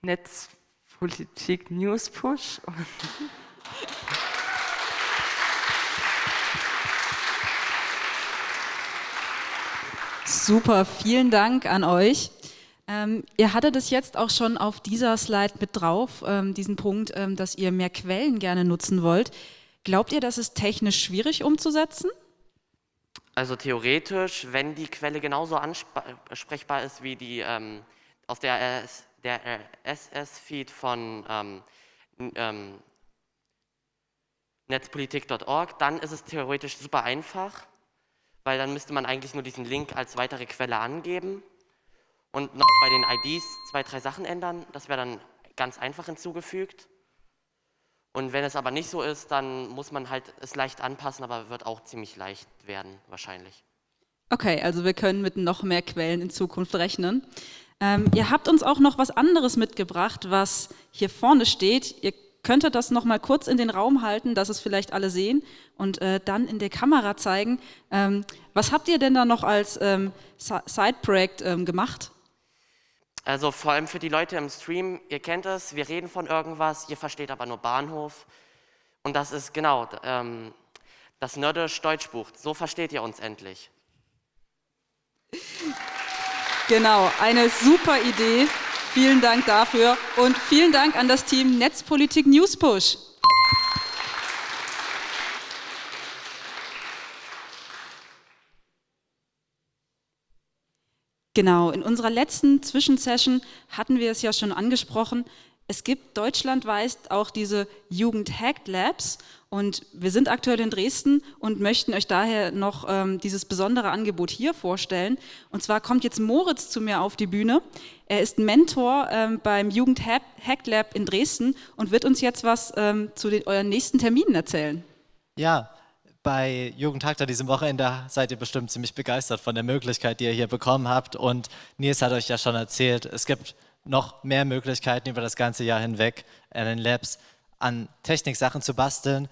Netzpolitik News Push. Super, vielen Dank an euch. Ähm, ihr hattet es jetzt auch schon auf dieser Slide mit drauf, ähm, diesen Punkt, ähm, dass ihr mehr Quellen gerne nutzen wollt. Glaubt ihr, das ist technisch schwierig umzusetzen? Also theoretisch, wenn die Quelle genauso ansprechbar ist wie die ähm, aus der, der SS-Feed von ähm, ähm, netzpolitik.org, dann ist es theoretisch super einfach, weil dann müsste man eigentlich nur diesen Link als weitere Quelle angeben und noch bei den IDs zwei, drei Sachen ändern. Das wäre dann ganz einfach hinzugefügt. Und wenn es aber nicht so ist, dann muss man halt es leicht anpassen, aber wird auch ziemlich leicht werden wahrscheinlich. Okay, also wir können mit noch mehr Quellen in Zukunft rechnen. Ähm, ihr habt uns auch noch was anderes mitgebracht, was hier vorne steht. Ihr könntet das noch mal kurz in den Raum halten, dass es vielleicht alle sehen und äh, dann in der Kamera zeigen. Ähm, was habt ihr denn da noch als ähm, Side-Projekt ähm, gemacht? Also vor allem für die Leute im Stream, ihr kennt es, wir reden von irgendwas, ihr versteht aber nur Bahnhof. Und das ist genau ähm, das Nerdisch Deutschbuch. So versteht ihr uns endlich. Genau, eine super Idee. Vielen Dank dafür und vielen Dank an das Team Netzpolitik Newspush. Genau, in unserer letzten Zwischensession hatten wir es ja schon angesprochen. Es gibt deutschlandweit auch diese Jugend-Hacked Labs und wir sind aktuell in Dresden und möchten euch daher noch ähm, dieses besondere Angebot hier vorstellen. Und zwar kommt jetzt Moritz zu mir auf die Bühne. Er ist Mentor ähm, beim Jugend-Hacked Lab in Dresden und wird uns jetzt was ähm, zu den, euren nächsten Terminen erzählen. Ja, bei Jugendtag an diesem Wochenende seid ihr bestimmt ziemlich begeistert von der Möglichkeit, die ihr hier bekommen habt. Und Nils hat euch ja schon erzählt, es gibt noch mehr Möglichkeiten über das ganze Jahr hinweg in den Labs an Techniksachen zu basteln.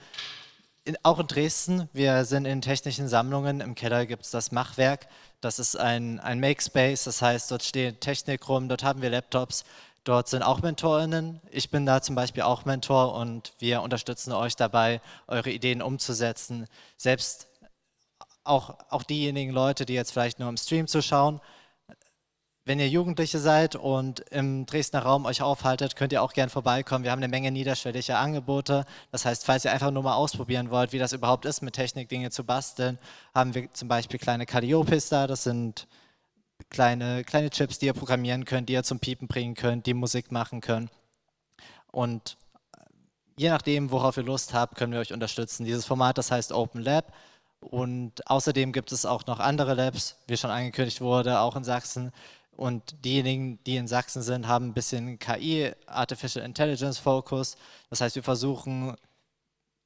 In, auch in Dresden, wir sind in technischen Sammlungen, im Keller gibt es das Machwerk, das ist ein, ein Makespace, das heißt, dort steht Technik rum, dort haben wir Laptops, Dort sind auch MentorInnen. Ich bin da zum Beispiel auch Mentor und wir unterstützen euch dabei, eure Ideen umzusetzen. Selbst auch, auch diejenigen Leute, die jetzt vielleicht nur im Stream zuschauen, wenn ihr Jugendliche seid und im Dresdner Raum euch aufhaltet, könnt ihr auch gern vorbeikommen. Wir haben eine Menge niederschwelliger Angebote. Das heißt, falls ihr einfach nur mal ausprobieren wollt, wie das überhaupt ist, mit Technik Dinge zu basteln, haben wir zum Beispiel kleine Calliopis da. Das sind kleine, kleine Chips, die ihr programmieren könnt, die ihr zum Piepen bringen könnt, die Musik machen können. Und äh, je nachdem, worauf ihr Lust habt, können wir euch unterstützen. Dieses Format, das heißt Open Lab. Und außerdem gibt es auch noch andere Labs, wie schon angekündigt wurde, auch in Sachsen. Und diejenigen, die in Sachsen sind, haben ein bisschen KI, Artificial Intelligence Focus. Das heißt, wir versuchen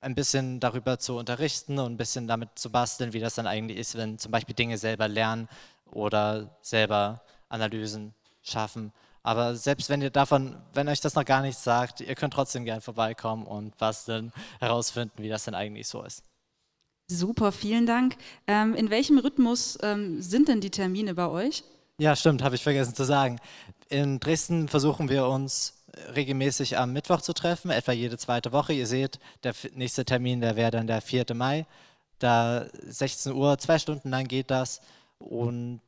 ein bisschen darüber zu unterrichten und ein bisschen damit zu basteln, wie das dann eigentlich ist, wenn zum Beispiel Dinge selber lernen oder selber Analysen schaffen. Aber selbst wenn ihr davon, wenn euch das noch gar nichts sagt, ihr könnt trotzdem gerne vorbeikommen und basteln, herausfinden, wie das denn eigentlich so ist. Super, vielen Dank. Ähm, in welchem Rhythmus ähm, sind denn die Termine bei euch? Ja, stimmt, habe ich vergessen zu sagen. In Dresden versuchen wir uns regelmäßig am Mittwoch zu treffen, etwa jede zweite Woche. Ihr seht, der nächste Termin, der wäre dann der 4. Mai. Da 16 Uhr, zwei Stunden lang geht das und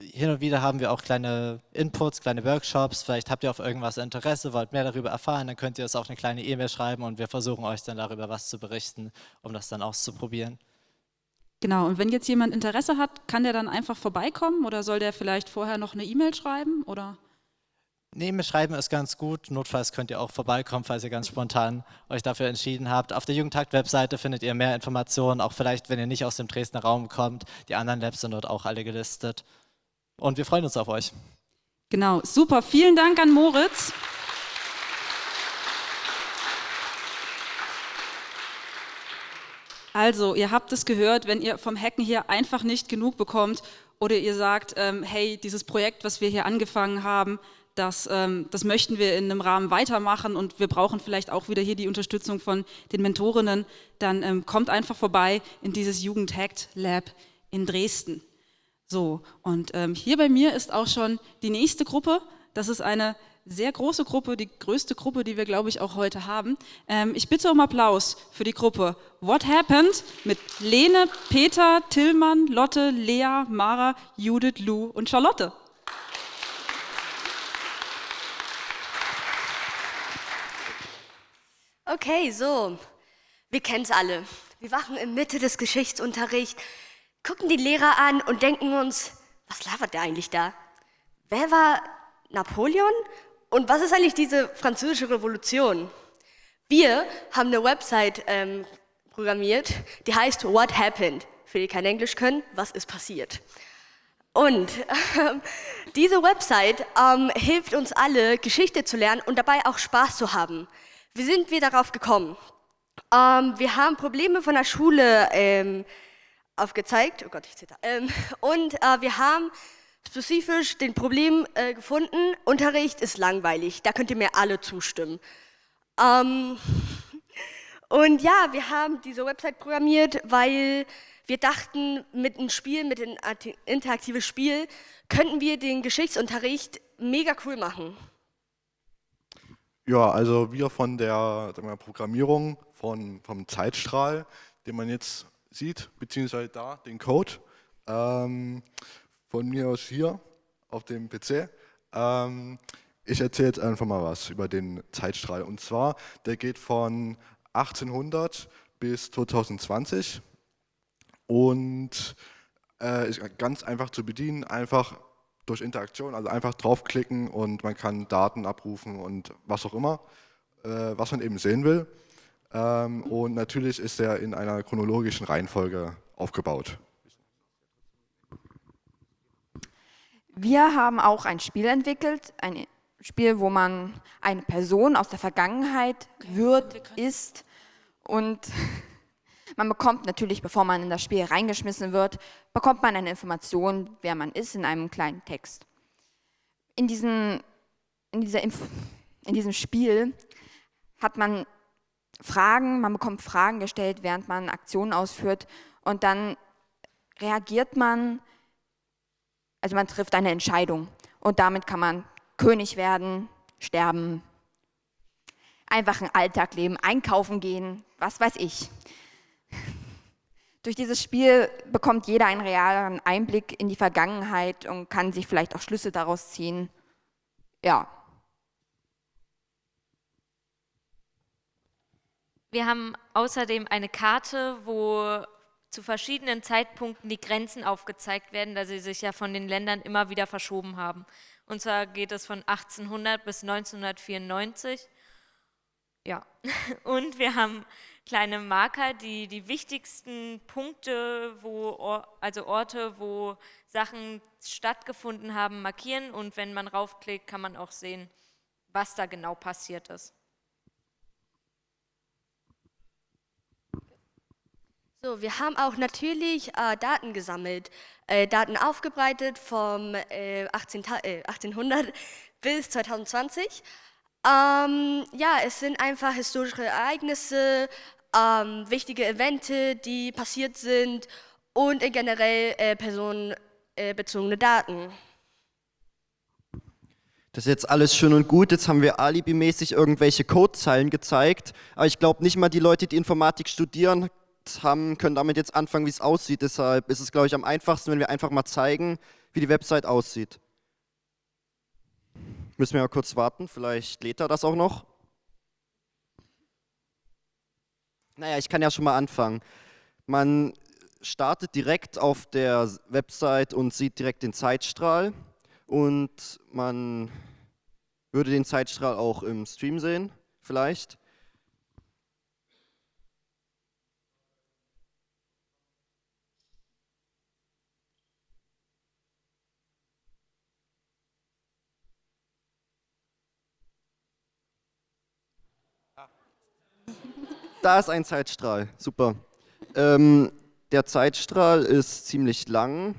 hin und wieder haben wir auch kleine Inputs, kleine Workshops. Vielleicht habt ihr auf irgendwas Interesse, wollt mehr darüber erfahren, dann könnt ihr es auf eine kleine E-Mail schreiben und wir versuchen euch dann darüber was zu berichten, um das dann auszuprobieren. Genau, und wenn jetzt jemand Interesse hat, kann der dann einfach vorbeikommen oder soll der vielleicht vorher noch eine E-Mail schreiben? Oder? Nee, mir schreiben ist ganz gut. Notfalls könnt ihr auch vorbeikommen, falls ihr ganz spontan euch dafür entschieden habt. Auf der Jugendtakt-Webseite findet ihr mehr Informationen, auch vielleicht, wenn ihr nicht aus dem Dresdner Raum kommt. Die anderen Labs sind dort auch alle gelistet. Und wir freuen uns auf euch. Genau, super. Vielen Dank an Moritz. Also, ihr habt es gehört, wenn ihr vom Hacken hier einfach nicht genug bekommt oder ihr sagt, ähm, hey, dieses Projekt, was wir hier angefangen haben, das, ähm, das möchten wir in einem Rahmen weitermachen und wir brauchen vielleicht auch wieder hier die Unterstützung von den Mentorinnen, dann ähm, kommt einfach vorbei in dieses Jugendhackt Lab in Dresden. So, und ähm, hier bei mir ist auch schon die nächste Gruppe. Das ist eine sehr große Gruppe, die größte Gruppe, die wir, glaube ich, auch heute haben. Ähm, ich bitte um Applaus für die Gruppe What Happened mit Lene, Peter, Tillmann, Lotte, Lea, Mara, Judith, Lou und Charlotte. Okay, so. Wir kennen es alle. Wir wachen in Mitte des Geschichtsunterrichts, gucken die Lehrer an und denken uns, was labert der eigentlich da? Wer war Napoleon und was ist eigentlich diese französische Revolution? Wir haben eine Website ähm, programmiert, die heißt What Happened. Für die kein Englisch können, was ist passiert? Und ähm, diese Website ähm, hilft uns alle, Geschichte zu lernen und dabei auch Spaß zu haben. Wie sind wir darauf gekommen? Ähm, wir haben Probleme von der Schule ähm, aufgezeigt. Oh Gott, ich zitter. Ähm, und äh, wir haben spezifisch den Problem äh, gefunden, Unterricht ist langweilig, da könnt ihr mir alle zustimmen. Ähm, und ja, wir haben diese Website programmiert, weil wir dachten, mit einem Spiel, mit einem interaktives Spiel, könnten wir den Geschichtsunterricht mega cool machen. Ja, also wir von der wir, Programmierung von, vom Zeitstrahl, den man jetzt sieht, beziehungsweise da, den Code, ähm, von mir aus hier auf dem PC. Ähm, ich erzähle jetzt einfach mal was über den Zeitstrahl. Und zwar, der geht von 1800 bis 2020 und äh, ist ganz einfach zu bedienen, einfach durch Interaktion, also einfach draufklicken und man kann Daten abrufen und was auch immer, äh, was man eben sehen will. Ähm, und natürlich ist er in einer chronologischen Reihenfolge aufgebaut. Wir haben auch ein Spiel entwickelt, ein Spiel, wo man eine Person aus der Vergangenheit wird, ist und man bekommt natürlich, bevor man in das Spiel reingeschmissen wird, bekommt man eine Information, wer man ist, in einem kleinen Text. In, diesen, in, dieser Inf in diesem Spiel hat man Fragen, man bekommt Fragen gestellt, während man Aktionen ausführt und dann reagiert man also man trifft eine Entscheidung und damit kann man König werden, sterben, einfach einen Alltag leben, einkaufen gehen, was weiß ich. Durch dieses Spiel bekommt jeder einen realen Einblick in die Vergangenheit und kann sich vielleicht auch Schlüsse daraus ziehen. Ja. Wir haben außerdem eine Karte, wo zu verschiedenen Zeitpunkten die Grenzen aufgezeigt werden, da sie sich ja von den Ländern immer wieder verschoben haben. Und zwar geht es von 1800 bis 1994. Ja, und wir haben kleine Marker, die die wichtigsten Punkte, wo, also Orte, wo Sachen stattgefunden haben, markieren. Und wenn man raufklickt, kann man auch sehen, was da genau passiert ist. So, wir haben auch natürlich äh, Daten gesammelt, äh, Daten aufgebreitet vom äh, 18, 1800 äh, bis 2020. Ähm, ja, es sind einfach historische Ereignisse, ähm, wichtige Evente, die passiert sind und generell äh, personenbezogene Daten. Das ist jetzt alles schön und gut, jetzt haben wir alibimäßig irgendwelche Codezeilen gezeigt, aber ich glaube nicht mal die Leute, die Informatik studieren, haben, können damit jetzt anfangen, wie es aussieht. Deshalb ist es, glaube ich, am einfachsten, wenn wir einfach mal zeigen, wie die Website aussieht. Müssen wir mal kurz warten, vielleicht lädt er das auch noch. Naja, ich kann ja schon mal anfangen. Man startet direkt auf der Website und sieht direkt den Zeitstrahl und man würde den Zeitstrahl auch im Stream sehen, vielleicht. Da ist ein Zeitstrahl, super. Ähm, der Zeitstrahl ist ziemlich lang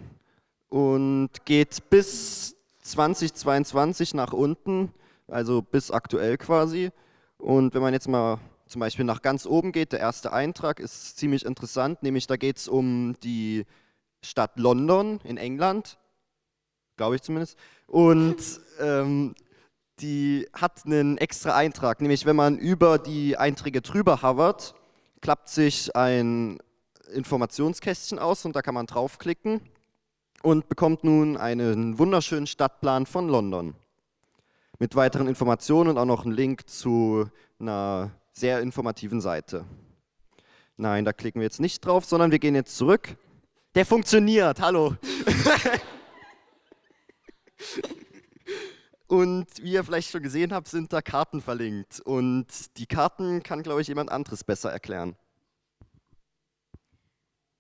und geht bis 2022 nach unten, also bis aktuell quasi. Und wenn man jetzt mal zum Beispiel nach ganz oben geht, der erste Eintrag ist ziemlich interessant, nämlich da geht es um die Stadt London in England, glaube ich zumindest. Und ähm, die hat einen extra Eintrag, nämlich wenn man über die Einträge drüber hovert, klappt sich ein Informationskästchen aus und da kann man draufklicken und bekommt nun einen wunderschönen Stadtplan von London. Mit weiteren Informationen und auch noch einen Link zu einer sehr informativen Seite. Nein, da klicken wir jetzt nicht drauf, sondern wir gehen jetzt zurück. Der funktioniert, hallo. Und wie ihr vielleicht schon gesehen habt, sind da Karten verlinkt. Und die Karten kann, glaube ich, jemand anderes besser erklären.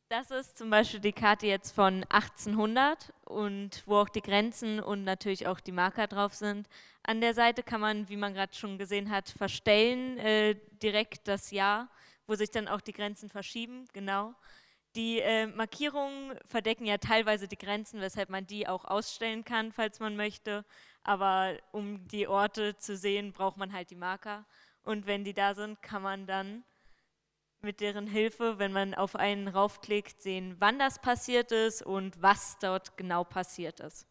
Das ist zum Beispiel die Karte jetzt von 1800 und wo auch die Grenzen und natürlich auch die Marker drauf sind. An der Seite kann man, wie man gerade schon gesehen hat, verstellen äh, direkt das Jahr, wo sich dann auch die Grenzen verschieben, genau. Die äh, Markierungen verdecken ja teilweise die Grenzen, weshalb man die auch ausstellen kann, falls man möchte aber um die Orte zu sehen, braucht man halt die Marker. Und wenn die da sind, kann man dann mit deren Hilfe, wenn man auf einen raufklickt, sehen, wann das passiert ist und was dort genau passiert ist.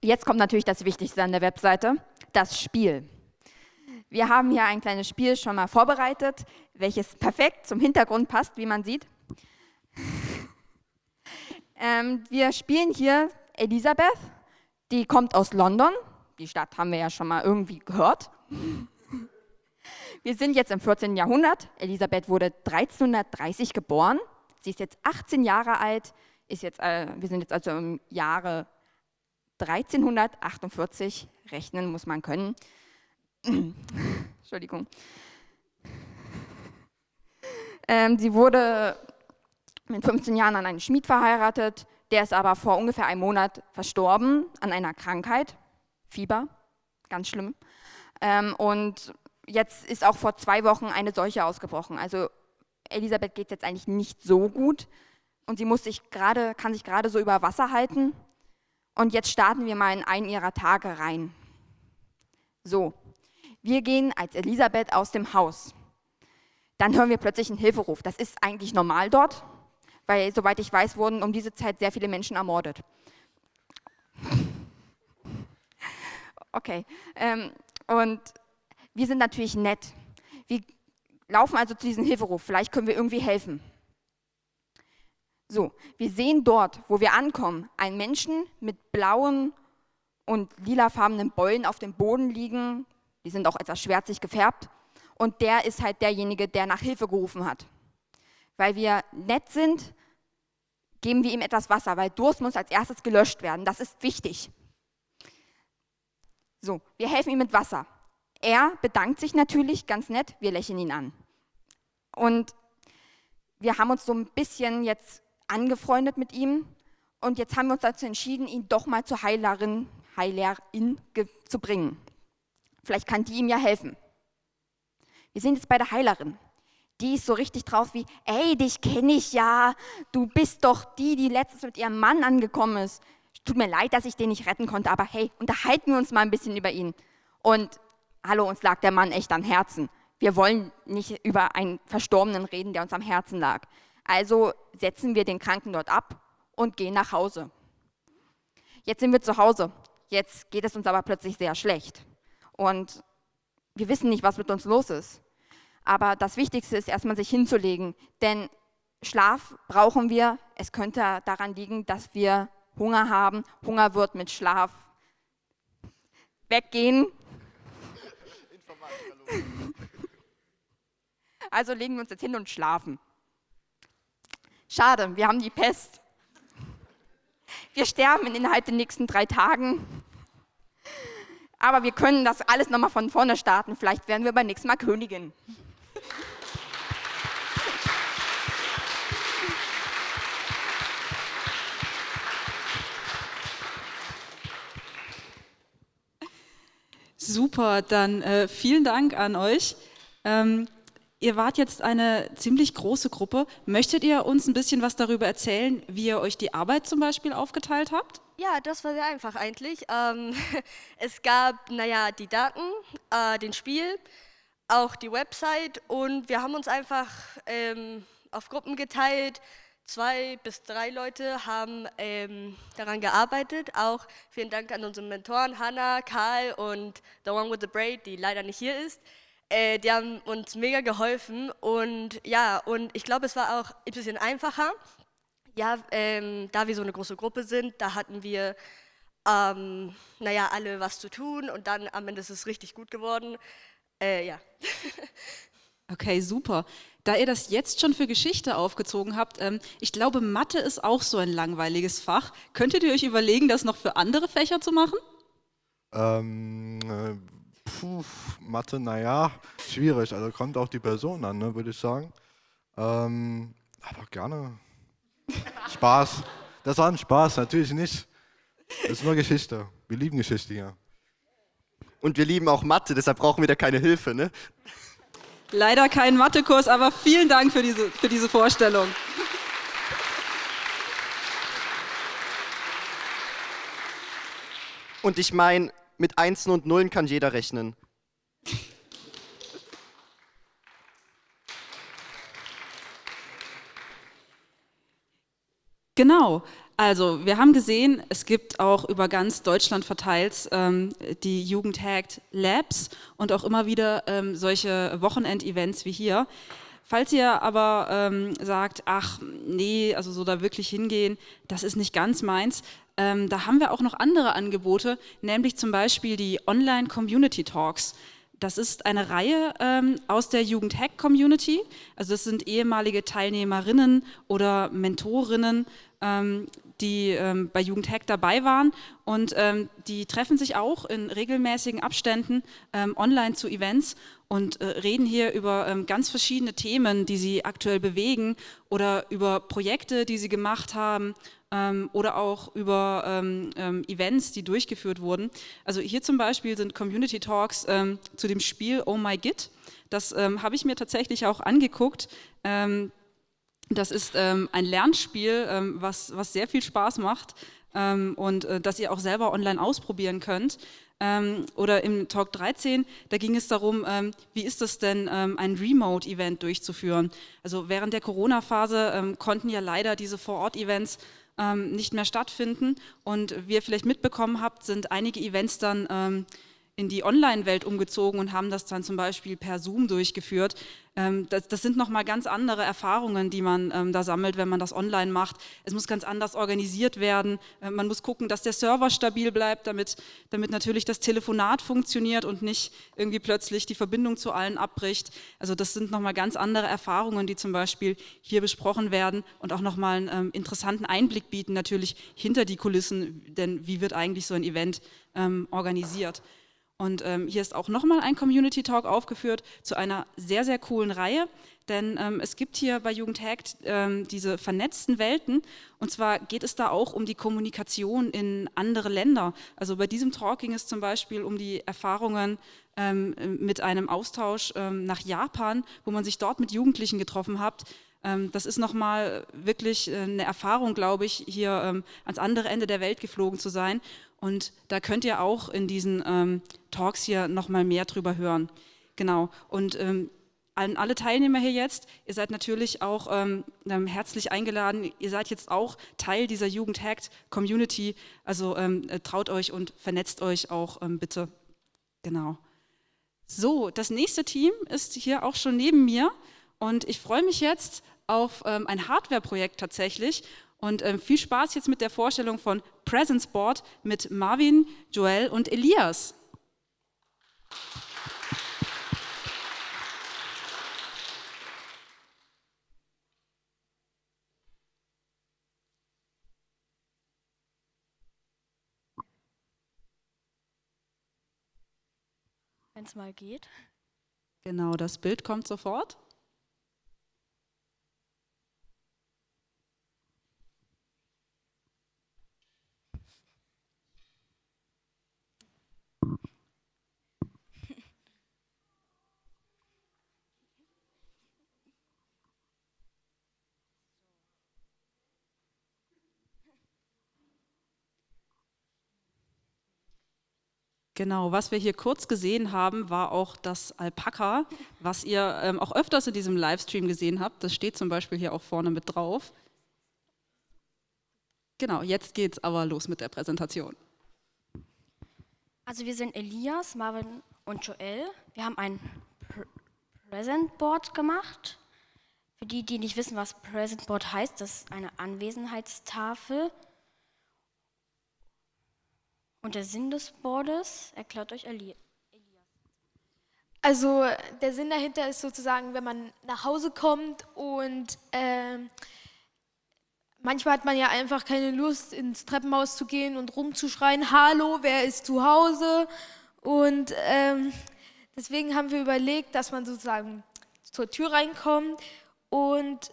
Jetzt kommt natürlich das Wichtigste an der Webseite, das Spiel. Wir haben hier ein kleines Spiel schon mal vorbereitet, welches perfekt zum Hintergrund passt, wie man sieht. ähm, wir spielen hier Elisabeth, die kommt aus London. Die Stadt haben wir ja schon mal irgendwie gehört. Wir sind jetzt im 14. Jahrhundert. Elisabeth wurde 1330 geboren. Sie ist jetzt 18 Jahre alt. Ist jetzt, äh, wir sind jetzt also im Jahre 1348. Rechnen muss man können. Entschuldigung. Ähm, sie wurde mit 15 Jahren an einen Schmied verheiratet, der ist aber vor ungefähr einem Monat verstorben an einer Krankheit, Fieber, ganz schlimm. Ähm, und jetzt ist auch vor zwei Wochen eine Seuche ausgebrochen. Also Elisabeth geht jetzt eigentlich nicht so gut und sie muss sich grade, kann sich gerade so über Wasser halten. Und jetzt starten wir mal in einen ihrer Tage rein. So, wir gehen als Elisabeth aus dem Haus. Dann hören wir plötzlich einen Hilferuf. Das ist eigentlich normal dort, weil, soweit ich weiß, wurden um diese Zeit sehr viele Menschen ermordet. Okay, ähm, und wir sind natürlich nett. Wir laufen also zu diesem Hilferuf. Vielleicht können wir irgendwie helfen. So, wir sehen dort, wo wir ankommen, einen Menschen mit blauen und lilafarbenen Beulen auf dem Boden liegen, die sind auch etwas schwärzig gefärbt. Und der ist halt derjenige, der nach Hilfe gerufen hat. Weil wir nett sind, geben wir ihm etwas Wasser, weil Durst muss als erstes gelöscht werden. Das ist wichtig. So, wir helfen ihm mit Wasser. Er bedankt sich natürlich ganz nett, wir lächeln ihn an. Und wir haben uns so ein bisschen jetzt angefreundet mit ihm und jetzt haben wir uns dazu entschieden, ihn doch mal zur Heilerin, Heilerin zu bringen. Vielleicht kann die ihm ja helfen. Wir sind jetzt bei der Heilerin. Die ist so richtig drauf wie, ey, dich kenne ich ja. Du bist doch die, die letztens mit ihrem Mann angekommen ist. Tut mir leid, dass ich den nicht retten konnte, aber hey, unterhalten wir uns mal ein bisschen über ihn. Und hallo, uns lag der Mann echt am Herzen. Wir wollen nicht über einen Verstorbenen reden, der uns am Herzen lag. Also setzen wir den Kranken dort ab und gehen nach Hause. Jetzt sind wir zu Hause. jetzt geht es uns aber plötzlich sehr schlecht. Und wir wissen nicht, was mit uns los ist. Aber das Wichtigste ist erstmal sich hinzulegen, denn Schlaf brauchen wir. Es könnte daran liegen, dass wir Hunger haben. Hunger wird mit Schlaf weggehen. Also legen wir uns jetzt hin und schlafen. Schade, wir haben die Pest. Wir sterben innerhalb der nächsten drei Tagen. Aber wir können das alles nochmal von vorne starten. Vielleicht werden wir beim nächsten Mal Königin. Super, dann äh, vielen Dank an euch. Ähm, ihr wart jetzt eine ziemlich große Gruppe. Möchtet ihr uns ein bisschen was darüber erzählen, wie ihr euch die Arbeit zum Beispiel aufgeteilt habt? Ja, das war sehr einfach eigentlich. Ähm, es gab, naja, die Daten, äh, den Spiel, auch die Website und wir haben uns einfach ähm, auf Gruppen geteilt, zwei bis drei Leute haben ähm, daran gearbeitet. Auch vielen Dank an unsere Mentoren Hannah, Karl und The One with the Braid, die leider nicht hier ist. Äh, die haben uns mega geholfen und ja, und ich glaube, es war auch ein bisschen einfacher. Ja, ähm, da wir so eine große Gruppe sind, da hatten wir, ähm, naja, alle was zu tun und dann am Ende ist es richtig gut geworden. Äh, ja. Okay, super. Da ihr das jetzt schon für Geschichte aufgezogen habt, ähm, ich glaube, Mathe ist auch so ein langweiliges Fach. Könntet ihr euch überlegen, das noch für andere Fächer zu machen? Ähm, äh, puh, Mathe, naja, schwierig. Also kommt auch die Person an, ne, würde ich sagen. Ähm, aber gerne. Spaß. Das war ein Spaß, natürlich nicht. Das ist nur Geschichte. Wir lieben Geschichte hier. Und wir lieben auch Mathe, deshalb brauchen wir da keine Hilfe, ne? Leider kein Mathekurs, aber vielen Dank für diese, für diese Vorstellung. Und ich meine, mit Einsen und Nullen kann jeder rechnen. Genau. Also, wir haben gesehen, es gibt auch über ganz Deutschland verteilt ähm, die Jugendhackt Labs und auch immer wieder ähm, solche Wochenendevents wie hier. Falls ihr aber ähm, sagt, ach nee, also so da wirklich hingehen, das ist nicht ganz meins, ähm, da haben wir auch noch andere Angebote, nämlich zum Beispiel die Online Community Talks. Das ist eine Reihe ähm, aus der Jugendhack-Community. Also das sind ehemalige Teilnehmerinnen oder Mentorinnen, ähm, die ähm, bei Jugendhack dabei waren und ähm, die treffen sich auch in regelmäßigen Abständen ähm, online zu Events und äh, reden hier über ähm, ganz verschiedene Themen, die sie aktuell bewegen oder über Projekte, die sie gemacht haben ähm, oder auch über ähm, Events, die durchgeführt wurden. Also hier zum Beispiel sind Community Talks zu dem Spiel Oh My Git. Das habe ich mir tatsächlich auch angeguckt. Das ist ähm, ein Lernspiel, ähm, was, was sehr viel Spaß macht ähm, und äh, das ihr auch selber online ausprobieren könnt. Ähm, oder im Talk 13, da ging es darum, ähm, wie ist es denn, ähm, ein Remote-Event durchzuführen. Also während der Corona-Phase konnten ja leider diese Vor-Ort-Events nicht mehr stattfinden. Und wie ihr vielleicht mitbekommen habt, sind einige Events dann in die Online-Welt umgezogen und haben das dann zum Beispiel per Zoom durchgeführt. Ähm, das, das, sind nochmal ganz andere Erfahrungen, die man ähm, da sammelt, wenn man das online macht. Es muss ganz anders organisiert werden. Äh, man muss gucken, dass der Server stabil bleibt, damit, damit natürlich das Telefonat funktioniert und nicht irgendwie plötzlich die Verbindung zu allen abbricht. Also das sind nochmal ganz andere Erfahrungen, die zum Beispiel hier besprochen werden und auch nochmal einen ähm, interessanten Einblick bieten, natürlich hinter die Kulissen, denn wie wird eigentlich so ein Event organisiert. Und ähm, hier ist auch nochmal ein Community Talk aufgeführt zu einer sehr, sehr coolen Reihe, denn ähm, es gibt hier bei Jugendhackt ähm, diese vernetzten Welten und zwar geht es da auch um die Kommunikation in andere Länder. Also bei diesem Talk ging es zum Beispiel um die Erfahrungen ähm, mit einem Austausch ähm, nach Japan, wo man sich dort mit Jugendlichen getroffen hat, ähm, das ist nochmal wirklich äh, eine Erfahrung, glaube ich, hier ans andere Ende der Welt geflogen zu sein. Und da könnt ihr auch in diesen ähm, Talks hier nochmal mehr drüber hören. Genau. Und ähm, an alle Teilnehmer hier jetzt, ihr seid natürlich auch ähm, ähm herzlich eingeladen, ihr seid jetzt auch Teil dieser Jugend-Hacked-Community, also ähm, äh, traut euch und vernetzt euch auch ähm, bitte. Genau. So, das nächste Team ist hier auch schon neben mir und ich freue mich jetzt auf ein Hardware-Projekt tatsächlich und ähm, viel Spaß jetzt mit der Vorstellung von Presence Board mit Marvin, Joel und Elias. Wenn es mal geht. Genau, das Bild kommt sofort. Genau, was wir hier kurz gesehen haben, war auch das Alpaka, was ihr ähm, auch öfters in diesem Livestream gesehen habt. Das steht zum Beispiel hier auch vorne mit drauf. Genau, jetzt geht's aber los mit der Präsentation. Also wir sind Elias, Marvin und Joel. Wir haben ein Pr Present Board gemacht. Für die, die nicht wissen, was Present Board heißt, das ist eine Anwesenheitstafel. Und der Sinn des Boards erklärt euch Elias. Also der Sinn dahinter ist sozusagen, wenn man nach Hause kommt und äh, manchmal hat man ja einfach keine Lust, ins Treppenhaus zu gehen und rumzuschreien, hallo, wer ist zu Hause? Und ähm, deswegen haben wir überlegt, dass man sozusagen zur Tür reinkommt und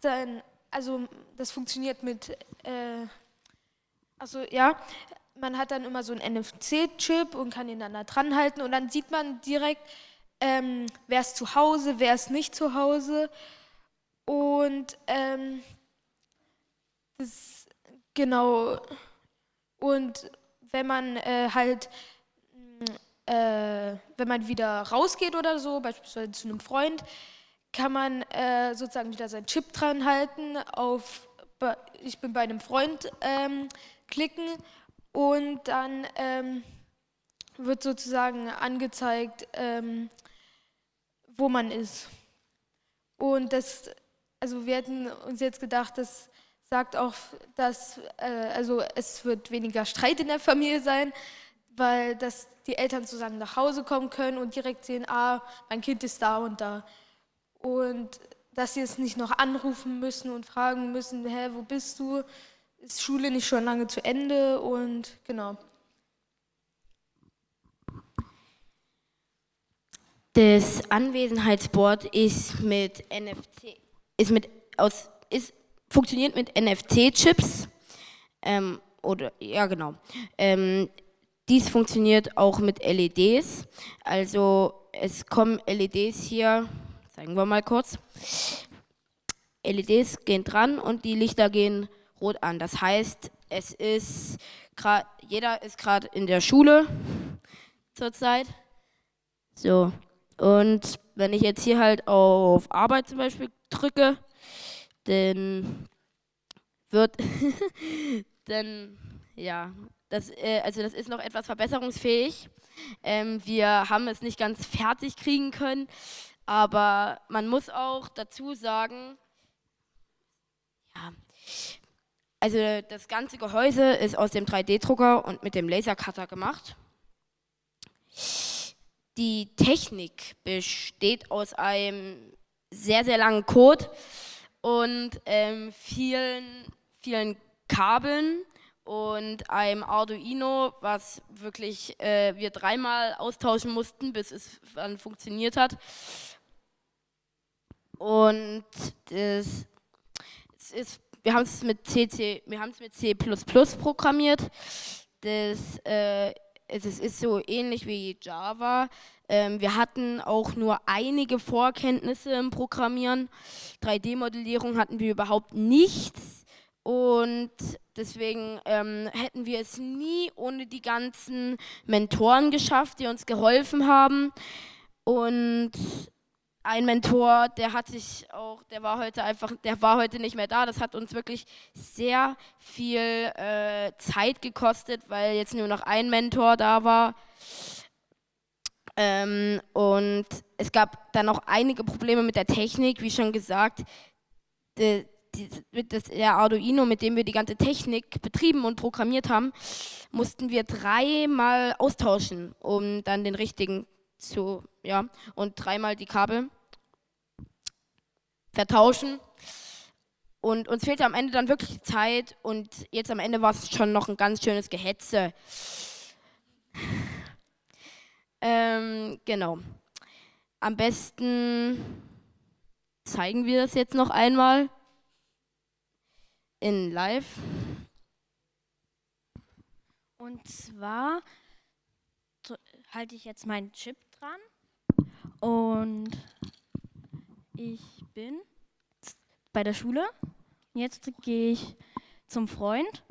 dann, also das funktioniert mit, äh, also ja, man hat dann immer so einen NFC-Chip und kann ihn dann da dran halten und dann sieht man direkt, ähm, wer ist zu Hause, wer ist nicht zu Hause. Und ähm, das, genau, und wenn man äh, halt, äh, wenn man wieder rausgeht oder so, beispielsweise zu einem Freund, kann man äh, sozusagen wieder seinen Chip dran halten, auf, ich bin bei einem Freund ähm, klicken und dann ähm, wird sozusagen angezeigt, ähm, wo man ist. Und das, also wir hätten uns jetzt gedacht, das sagt auch, dass äh, also es wird weniger Streit in der Familie sein, weil dass die Eltern sozusagen nach Hause kommen können und direkt sehen, ah, mein Kind ist da und da. Und dass sie es nicht noch anrufen müssen und fragen müssen, hä, wo bist du? Ist Schule nicht schon lange zu Ende und genau. Das Anwesenheitsboard ist mit NFC, ist mit aus, ist, funktioniert mit NFC-Chips. Ähm, oder ja genau. Ähm, dies funktioniert auch mit LEDs. Also es kommen LEDs hier, zeigen wir mal kurz. LEDs gehen dran und die Lichter gehen rot an. Das heißt, es ist jeder ist gerade in der Schule zurzeit. So. Und wenn ich jetzt hier halt auf Arbeit zum Beispiel drücke, dann wird, dann, ja, das, äh, also das ist noch etwas verbesserungsfähig. Ähm, wir haben es nicht ganz fertig kriegen können, aber man muss auch dazu sagen, ja, also das ganze Gehäuse ist aus dem 3D-Drucker und mit dem Lasercutter gemacht. Die Technik besteht aus einem sehr, sehr langen Code und ähm, vielen, vielen Kabeln und einem Arduino, was wirklich äh, wir dreimal austauschen mussten, bis es dann funktioniert hat. Und das, es ist wir haben es mit CC, wir haben es mit C++ programmiert. Das, äh, es ist so ähnlich wie Java. Ähm, wir hatten auch nur einige Vorkenntnisse im Programmieren. 3D-Modellierung hatten wir überhaupt nichts. Und deswegen ähm, hätten wir es nie ohne die ganzen Mentoren geschafft, die uns geholfen haben. Und ein Mentor, der hat sich auch, der war heute einfach, der war heute nicht mehr da. Das hat uns wirklich sehr viel äh, Zeit gekostet, weil jetzt nur noch ein Mentor da war. Ähm, und es gab dann noch einige Probleme mit der Technik, wie schon gesagt. Mit das, der Arduino, mit dem wir die ganze Technik betrieben und programmiert haben, mussten wir dreimal austauschen, um dann den richtigen zu, ja, und dreimal die Kabel vertauschen. Und uns fehlte am Ende dann wirklich Zeit und jetzt am Ende war es schon noch ein ganz schönes Gehetze. Ähm, genau. Am besten zeigen wir das jetzt noch einmal in Live. Und zwar halte ich jetzt meinen Chip dran und ich bin bei der Schule. Jetzt gehe ich zum Freund.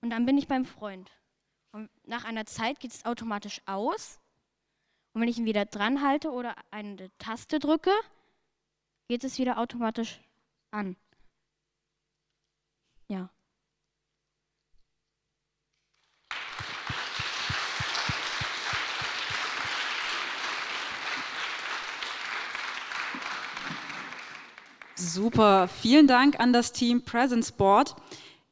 Und dann bin ich beim Freund. Und nach einer Zeit geht es automatisch aus. Und wenn ich ihn wieder dran halte oder eine Taste drücke, geht es wieder automatisch an. Ja. Super, vielen Dank an das Team Presence Board.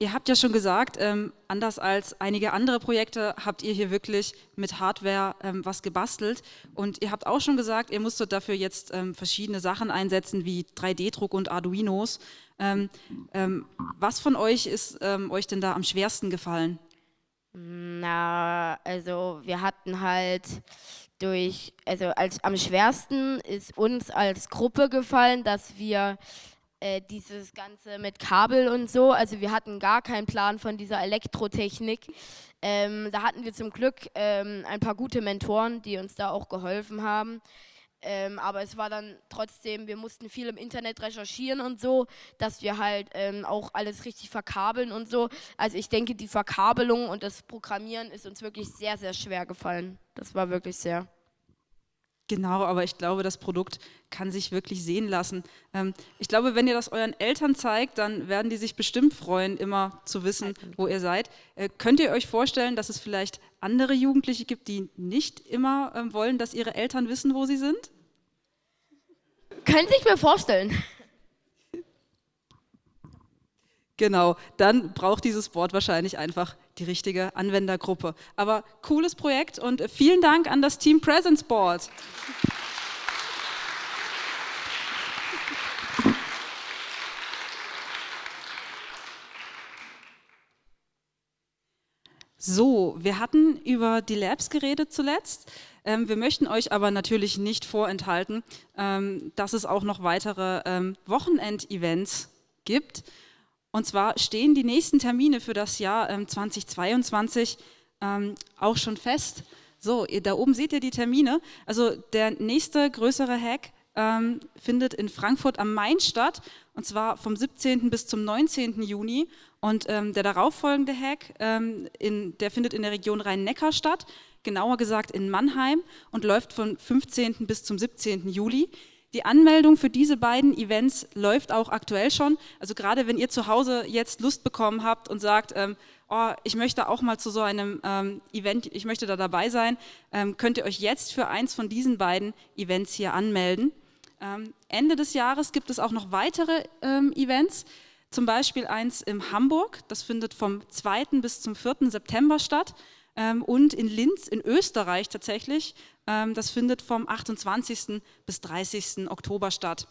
Ihr habt ja schon gesagt, ähm, anders als einige andere Projekte habt ihr hier wirklich mit Hardware ähm, was gebastelt und ihr habt auch schon gesagt, ihr musstet dafür jetzt ähm, verschiedene Sachen einsetzen wie 3D-Druck und Arduinos. Ähm, ähm, was von euch ist ähm, euch denn da am schwersten gefallen? Na, also wir hatten halt durch, also als am schwersten ist uns als Gruppe gefallen, dass wir äh, dieses Ganze mit Kabel und so, also wir hatten gar keinen Plan von dieser Elektrotechnik. Ähm, da hatten wir zum Glück ähm, ein paar gute Mentoren, die uns da auch geholfen haben. Ähm, aber es war dann trotzdem, wir mussten viel im Internet recherchieren und so, dass wir halt ähm, auch alles richtig verkabeln und so. Also ich denke, die Verkabelung und das Programmieren ist uns wirklich sehr, sehr schwer gefallen. Das war wirklich sehr. Genau, aber ich glaube, das Produkt kann sich wirklich sehen lassen. Ähm, ich glaube, wenn ihr das euren Eltern zeigt, dann werden die sich bestimmt freuen, immer zu wissen, wo ihr seid. Äh, könnt ihr euch vorstellen, dass es vielleicht andere Jugendliche gibt, die nicht immer ähm, wollen, dass ihre Eltern wissen, wo sie sind? Könnte ich mir vorstellen. Genau, dann braucht dieses Board wahrscheinlich einfach die richtige Anwendergruppe. Aber cooles Projekt und vielen Dank an das Team Presence Board. So, wir hatten über die Labs geredet zuletzt. Ähm, wir möchten euch aber natürlich nicht vorenthalten, ähm, dass es auch noch weitere ähm, Wochenend-Events gibt. Und zwar stehen die nächsten Termine für das Jahr ähm, 2022 ähm, auch schon fest. So, ihr, da oben seht ihr die Termine. Also der nächste größere Hack ähm, findet in Frankfurt am Main statt und zwar vom 17. bis zum 19. Juni. Und ähm, der darauffolgende Hack, ähm, in, der findet in der Region Rhein-Neckar statt, genauer gesagt in Mannheim und läuft vom 15. bis zum 17. Juli. Die Anmeldung für diese beiden Events läuft auch aktuell schon. Also gerade wenn ihr zu Hause jetzt Lust bekommen habt und sagt, ähm, oh, ich möchte auch mal zu so einem ähm, Event, ich möchte da dabei sein, ähm, könnt ihr euch jetzt für eins von diesen beiden Events hier anmelden. Ähm, Ende des Jahres gibt es auch noch weitere ähm, Events, zum Beispiel eins in Hamburg, das findet vom 2. bis zum 4. September statt ähm, und in Linz in Österreich tatsächlich das findet vom 28. bis 30. Oktober statt.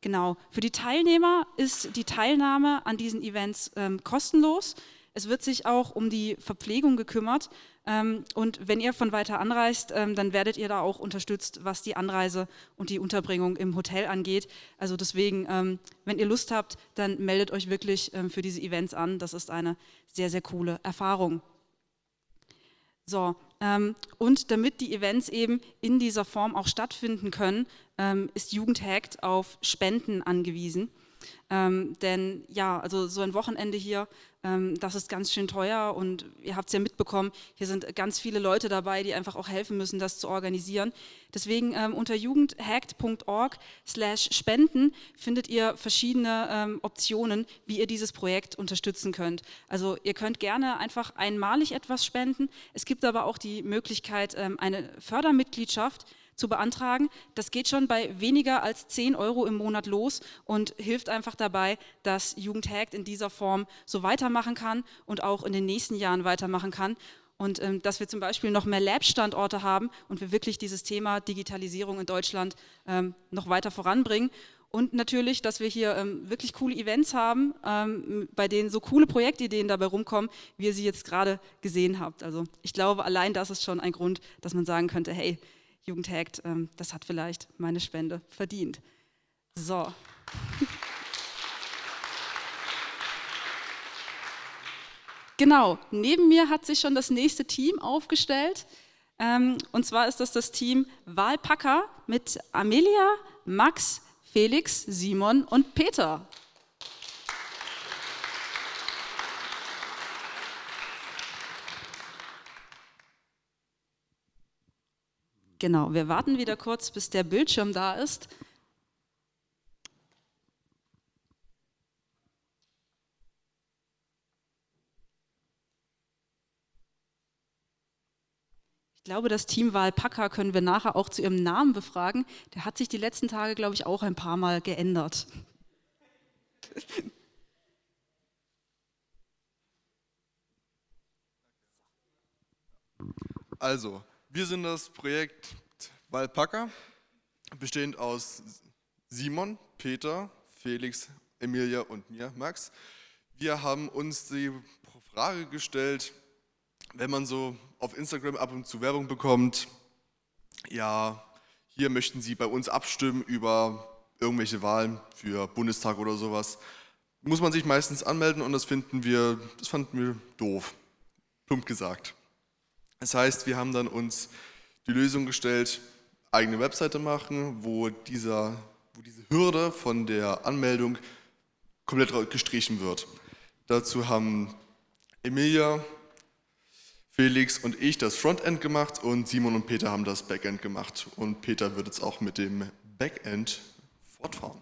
Genau. Für die Teilnehmer ist die Teilnahme an diesen Events ähm, kostenlos. Es wird sich auch um die Verpflegung gekümmert. Ähm, und wenn ihr von weiter anreist, ähm, dann werdet ihr da auch unterstützt, was die Anreise und die Unterbringung im Hotel angeht. Also deswegen, ähm, wenn ihr Lust habt, dann meldet euch wirklich ähm, für diese Events an. Das ist eine sehr, sehr coole Erfahrung. So, ähm, und damit die Events eben in dieser Form auch stattfinden können, ähm, ist Jugendhackt auf Spenden angewiesen. Ähm, denn ja, also so ein Wochenende hier, ähm, das ist ganz schön teuer und ihr habt es ja mitbekommen, hier sind ganz viele Leute dabei, die einfach auch helfen müssen, das zu organisieren. Deswegen ähm, unter jugendhackt.org slash spenden findet ihr verschiedene ähm, Optionen, wie ihr dieses Projekt unterstützen könnt. Also ihr könnt gerne einfach einmalig etwas spenden. Es gibt aber auch die Möglichkeit, ähm, eine Fördermitgliedschaft zu beantragen. Das geht schon bei weniger als 10 Euro im Monat los und hilft einfach dabei, dass Jugendhackt in dieser Form so weitermachen kann und auch in den nächsten Jahren weitermachen kann. Und ähm, dass wir zum Beispiel noch mehr Lab-Standorte haben und wir wirklich dieses Thema Digitalisierung in Deutschland ähm, noch weiter voranbringen. Und natürlich, dass wir hier ähm, wirklich coole Events haben, ähm, bei denen so coole Projektideen dabei rumkommen, wie ihr sie jetzt gerade gesehen habt. Also ich glaube, allein das ist schon ein Grund, dass man sagen könnte, hey, Jugendhackt, ähm, das hat vielleicht meine Spende verdient. So. Genau, neben mir hat sich schon das nächste Team aufgestellt. Ähm, und zwar ist das das Team Wahlpacker mit Amelia, Max, Felix, Simon und Peter. Genau, wir warten wieder kurz, bis der Bildschirm da ist. Ich glaube, das Team Wahlpacker können wir nachher auch zu ihrem Namen befragen. Der hat sich die letzten Tage, glaube ich, auch ein paar Mal geändert. Also, wir sind das Projekt Walpacker, bestehend aus Simon, Peter, Felix, Emilia und mir, Max. Wir haben uns die Frage gestellt, wenn man so auf Instagram ab und zu Werbung bekommt, ja, hier möchten Sie bei uns abstimmen über irgendwelche Wahlen für Bundestag oder sowas, muss man sich meistens anmelden und das finden wir, das fanden wir doof, plump gesagt. Das heißt, wir haben dann uns die Lösung gestellt, eigene Webseite machen, wo, dieser, wo diese Hürde von der Anmeldung komplett gestrichen wird. Dazu haben Emilia, Felix und ich das Frontend gemacht und Simon und Peter haben das Backend gemacht. Und Peter wird jetzt auch mit dem Backend fortfahren.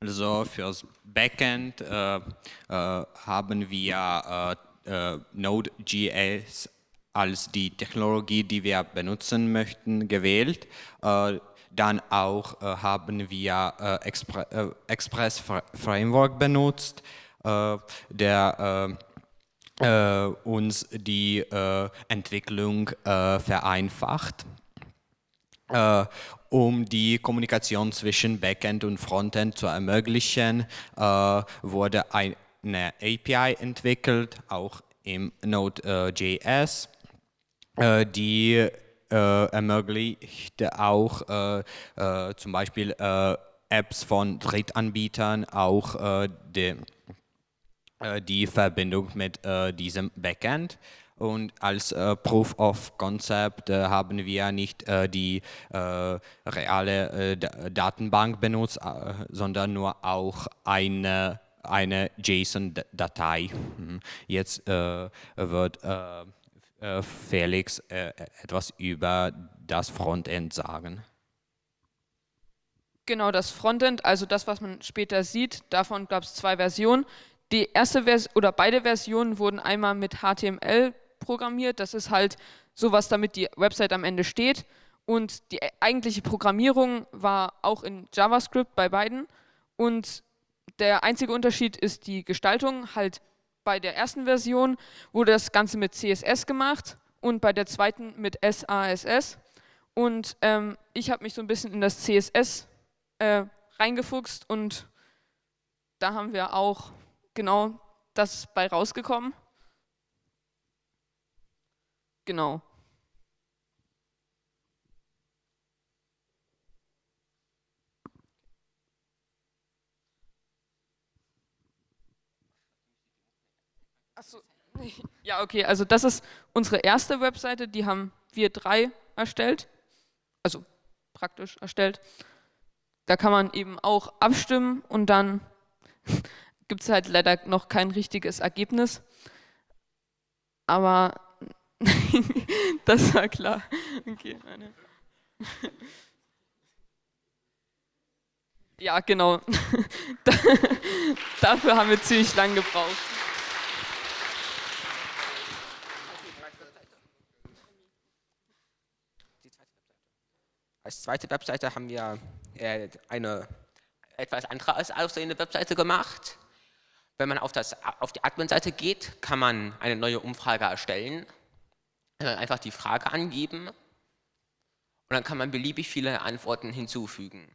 Also fürs Backend äh, äh, haben wir äh, äh, Node.js als die Technologie, die wir benutzen möchten, gewählt. Äh, dann auch äh, haben wir äh, Expre äh, Express Framework benutzt, äh, der uns die Entwicklung vereinfacht. um die Kommunikation zwischen Backend und Frontend zu ermöglichen, wurde ein eine API entwickelt, auch im Node.js, äh, die äh, ermöglicht auch äh, äh zum Beispiel Apps von Drittanbietern auch die, die, Verbindung mit diesem Backend. Und als äh, Proof of Concept äh, haben wir nicht äh, die reale Datenbank benutzt, sondern nur auch eine eine JSON-Datei. Mhm. Jetzt äh, wird äh, äh, Felix äh, etwas über das Frontend sagen. Genau, das Frontend, also das, was man später sieht, davon gab es zwei Versionen. Die erste Version oder beide Versionen wurden einmal mit HTML programmiert. Das ist halt sowas, damit die Website am Ende steht. Und die eigentliche Programmierung war auch in JavaScript bei beiden. Und der einzige Unterschied ist die Gestaltung. Halt bei der ersten Version wurde das Ganze mit CSS gemacht und bei der zweiten mit SASS. Und ähm, ich habe mich so ein bisschen in das CSS äh, reingefuchst und da haben wir auch genau das bei rausgekommen. Genau. Achso, ja, okay, also das ist unsere erste Webseite, die haben wir drei erstellt, also praktisch erstellt. da kann man eben auch abstimmen und dann gibt es halt leider noch kein richtiges Ergebnis. Aber das war klar. Okay, meine. Ja, genau. Dafür haben wir ziemlich lang gebraucht. Als zweite Webseite haben wir äh, eine etwas andere aussehende Webseite gemacht. Wenn man auf, das, auf die Admin-Seite geht, kann man eine neue Umfrage erstellen. Einfach die Frage angeben und dann kann man beliebig viele Antworten hinzufügen.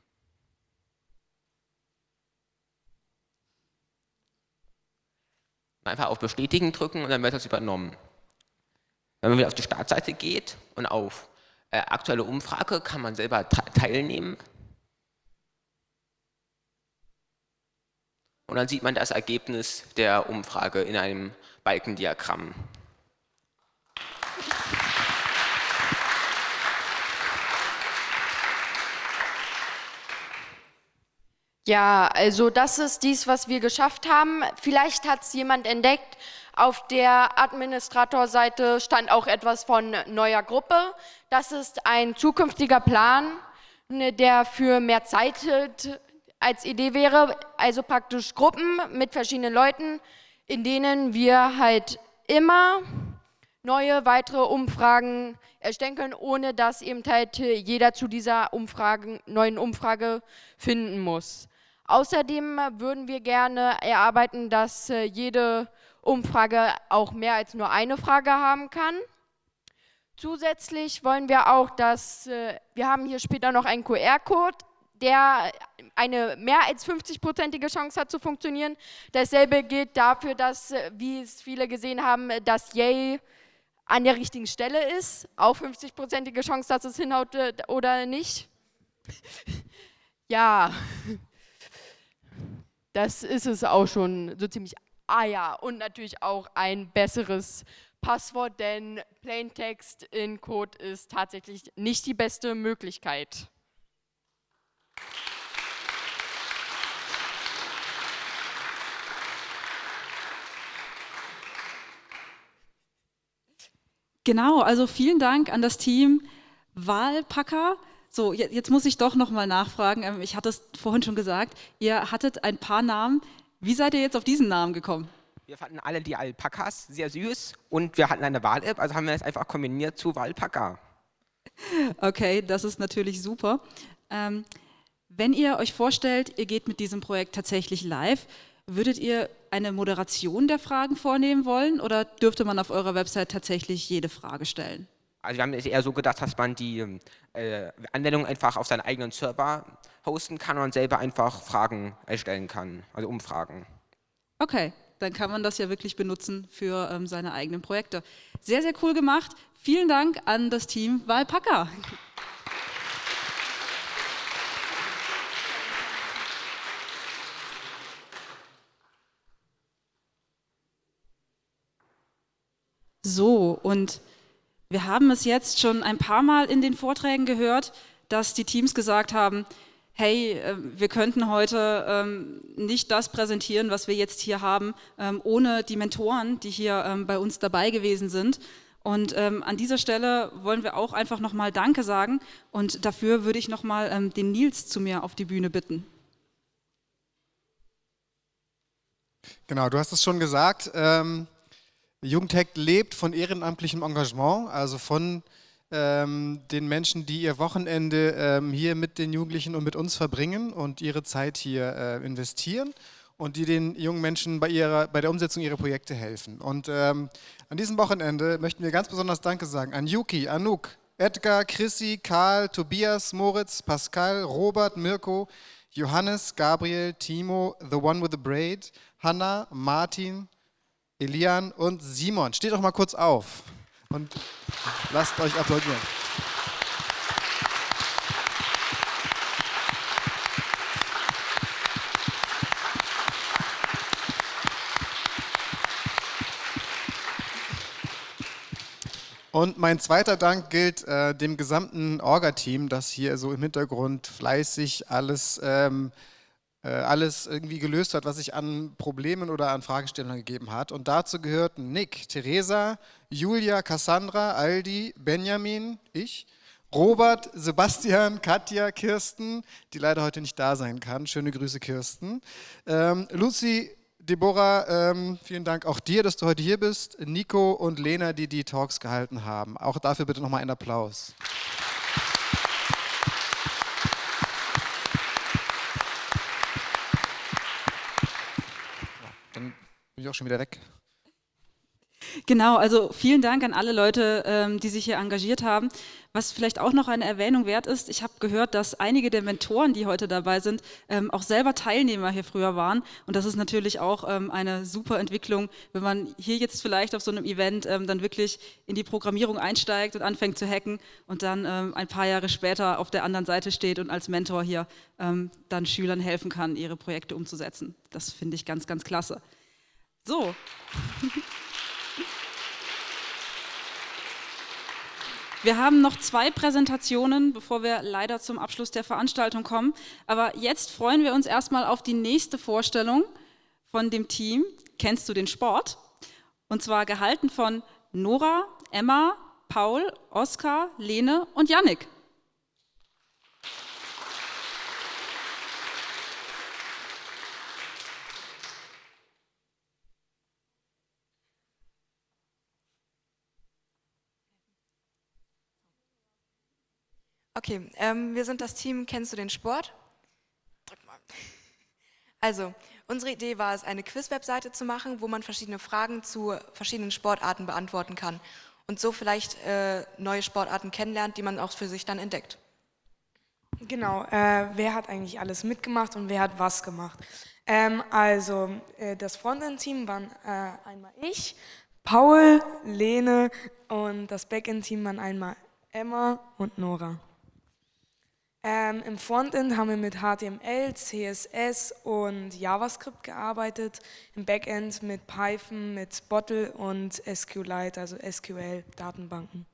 Einfach auf Bestätigen drücken und dann wird das übernommen. Wenn man wieder auf die Startseite geht und auf aktuelle Umfrage kann man selber teilnehmen. Und dann sieht man das Ergebnis der Umfrage in einem Balkendiagramm. Ja, also das ist dies, was wir geschafft haben. Vielleicht hat es jemand entdeckt, auf der Administratorseite stand auch etwas von neuer Gruppe. Das ist ein zukünftiger Plan, ne, der für mehr Zeit als Idee wäre, also praktisch Gruppen mit verschiedenen Leuten, in denen wir halt immer neue weitere Umfragen erstellen können, ohne dass eben halt jeder zu dieser Umfragen, neuen Umfrage finden muss. Außerdem würden wir gerne erarbeiten, dass äh, jede Umfrage auch mehr als nur eine Frage haben kann. Zusätzlich wollen wir auch, dass äh, wir haben hier später noch einen QR-Code, der eine mehr als 50-prozentige Chance hat zu funktionieren. Dasselbe gilt dafür, dass, äh, wie es viele gesehen haben, dass Yay an der richtigen Stelle ist. Auch 50-prozentige Chance, dass es hinhaut oder nicht. ja, das ist es auch schon so ziemlich Ah ja, und natürlich auch ein besseres Passwort, denn Plaintext in Code ist tatsächlich nicht die beste Möglichkeit. Genau, also vielen Dank an das Team Wahlpacker. So, jetzt muss ich doch nochmal nachfragen. Ähm, ich hatte es vorhin schon gesagt, ihr hattet ein paar Namen, wie seid ihr jetzt auf diesen Namen gekommen? Wir fanden alle die Alpakas sehr süß und wir hatten eine Wahl-App, also haben wir das einfach kombiniert zu Walpaka. Okay, das ist natürlich super. Ähm, wenn ihr euch vorstellt, ihr geht mit diesem Projekt tatsächlich live, würdet ihr eine Moderation der Fragen vornehmen wollen oder dürfte man auf eurer Website tatsächlich jede Frage stellen? Also wir haben es eher so gedacht, dass man die äh, Anwendung einfach auf seinen eigenen Server hosten kann und selber einfach Fragen erstellen kann, also Umfragen. Okay, dann kann man das ja wirklich benutzen für ähm, seine eigenen Projekte. Sehr, sehr cool gemacht. Vielen Dank an das Team Walpacker. So, und wir haben es jetzt schon ein paar Mal in den Vorträgen gehört, dass die Teams gesagt haben, hey, äh, wir könnten heute ähm, nicht das präsentieren, was wir jetzt hier haben, ähm, ohne die Mentoren, die hier ähm, bei uns dabei gewesen sind. Und an dieser Stelle wollen wir auch einfach nochmal Danke sagen und dafür würde ich nochmal den Nils zu mir auf die Bühne bitten. Genau, du hast es schon gesagt. Ähm, Jugendhack lebt von ehrenamtlichem Engagement, also von ähm, den Menschen, die ihr Wochenende ähm, hier mit den Jugendlichen und mit uns verbringen und ihre Zeit hier äh, investieren und die den jungen Menschen bei, ihrer, bei der Umsetzung ihrer Projekte helfen. Und ähm, an diesem Wochenende möchten wir ganz besonders Danke sagen an Yuki, Anouk, Edgar, Chrissy, Karl, Tobias, Moritz, Pascal, Robert, Mirko, Johannes, Gabriel, Timo, The One with the Braid, Hanna, Martin, Elian und Simon. Steht doch mal kurz auf und lasst euch applaudieren. Und mein zweiter Dank gilt äh, dem gesamten Orga-Team, das hier so im Hintergrund fleißig alles, ähm, äh, alles irgendwie gelöst hat, was sich an Problemen oder an Fragestellungen gegeben hat. Und dazu gehörten Nick, Theresa, Julia, Cassandra, Aldi, Benjamin, ich, Robert, Sebastian, Katja, Kirsten, die leider heute nicht da sein kann. Schöne Grüße, Kirsten. Ähm, Lucy, Deborah, ähm, vielen Dank auch dir, dass du heute hier bist. Nico und Lena, die die Talks gehalten haben. Auch dafür bitte nochmal einen Applaus. Dann bin auch schon wieder weg. Genau, also vielen Dank an alle Leute, ähm, die sich hier engagiert haben. Was vielleicht auch noch eine Erwähnung wert ist, ich habe gehört, dass einige der Mentoren, die heute dabei sind, ähm, auch selber Teilnehmer hier früher waren. Und das ist natürlich auch ähm, eine super Entwicklung, wenn man hier jetzt vielleicht auf so einem Event dann wirklich in die Programmierung einsteigt und anfängt zu hacken und dann ein paar Jahre später auf der anderen Seite steht und als Mentor hier dann Schülern helfen kann, ihre Projekte umzusetzen. Das finde ich ganz, ganz klasse. So. Wir haben noch zwei Präsentationen, bevor wir leider zum Abschluss der Veranstaltung kommen. Aber jetzt freuen wir uns erstmal auf die nächste Vorstellung von dem Team. Kennst du den Sport? Und zwar gehalten von Nora, Emma, Paul, Oskar, Lene und Yannick. Okay, ähm, wir sind das Team Kennst du den Sport? Drück mal. Also, unsere Idee war es, eine Quiz-Webseite zu machen, wo man verschiedene Fragen zu verschiedenen Sportarten beantworten kann und so vielleicht äh, neue Sportarten kennenlernt, die man auch für sich dann entdeckt. Genau, äh, wer hat eigentlich alles mitgemacht und wer hat was gemacht? Ähm, also, äh, das Frontend-Team waren äh, einmal ich, Paul, Lene und das Backend-Team waren einmal Emma und Nora. Ähm, Im Frontend haben wir mit HTML, CSS und JavaScript gearbeitet, im Backend mit Python, mit Bottle und SQLite, also SQL-Datenbanken.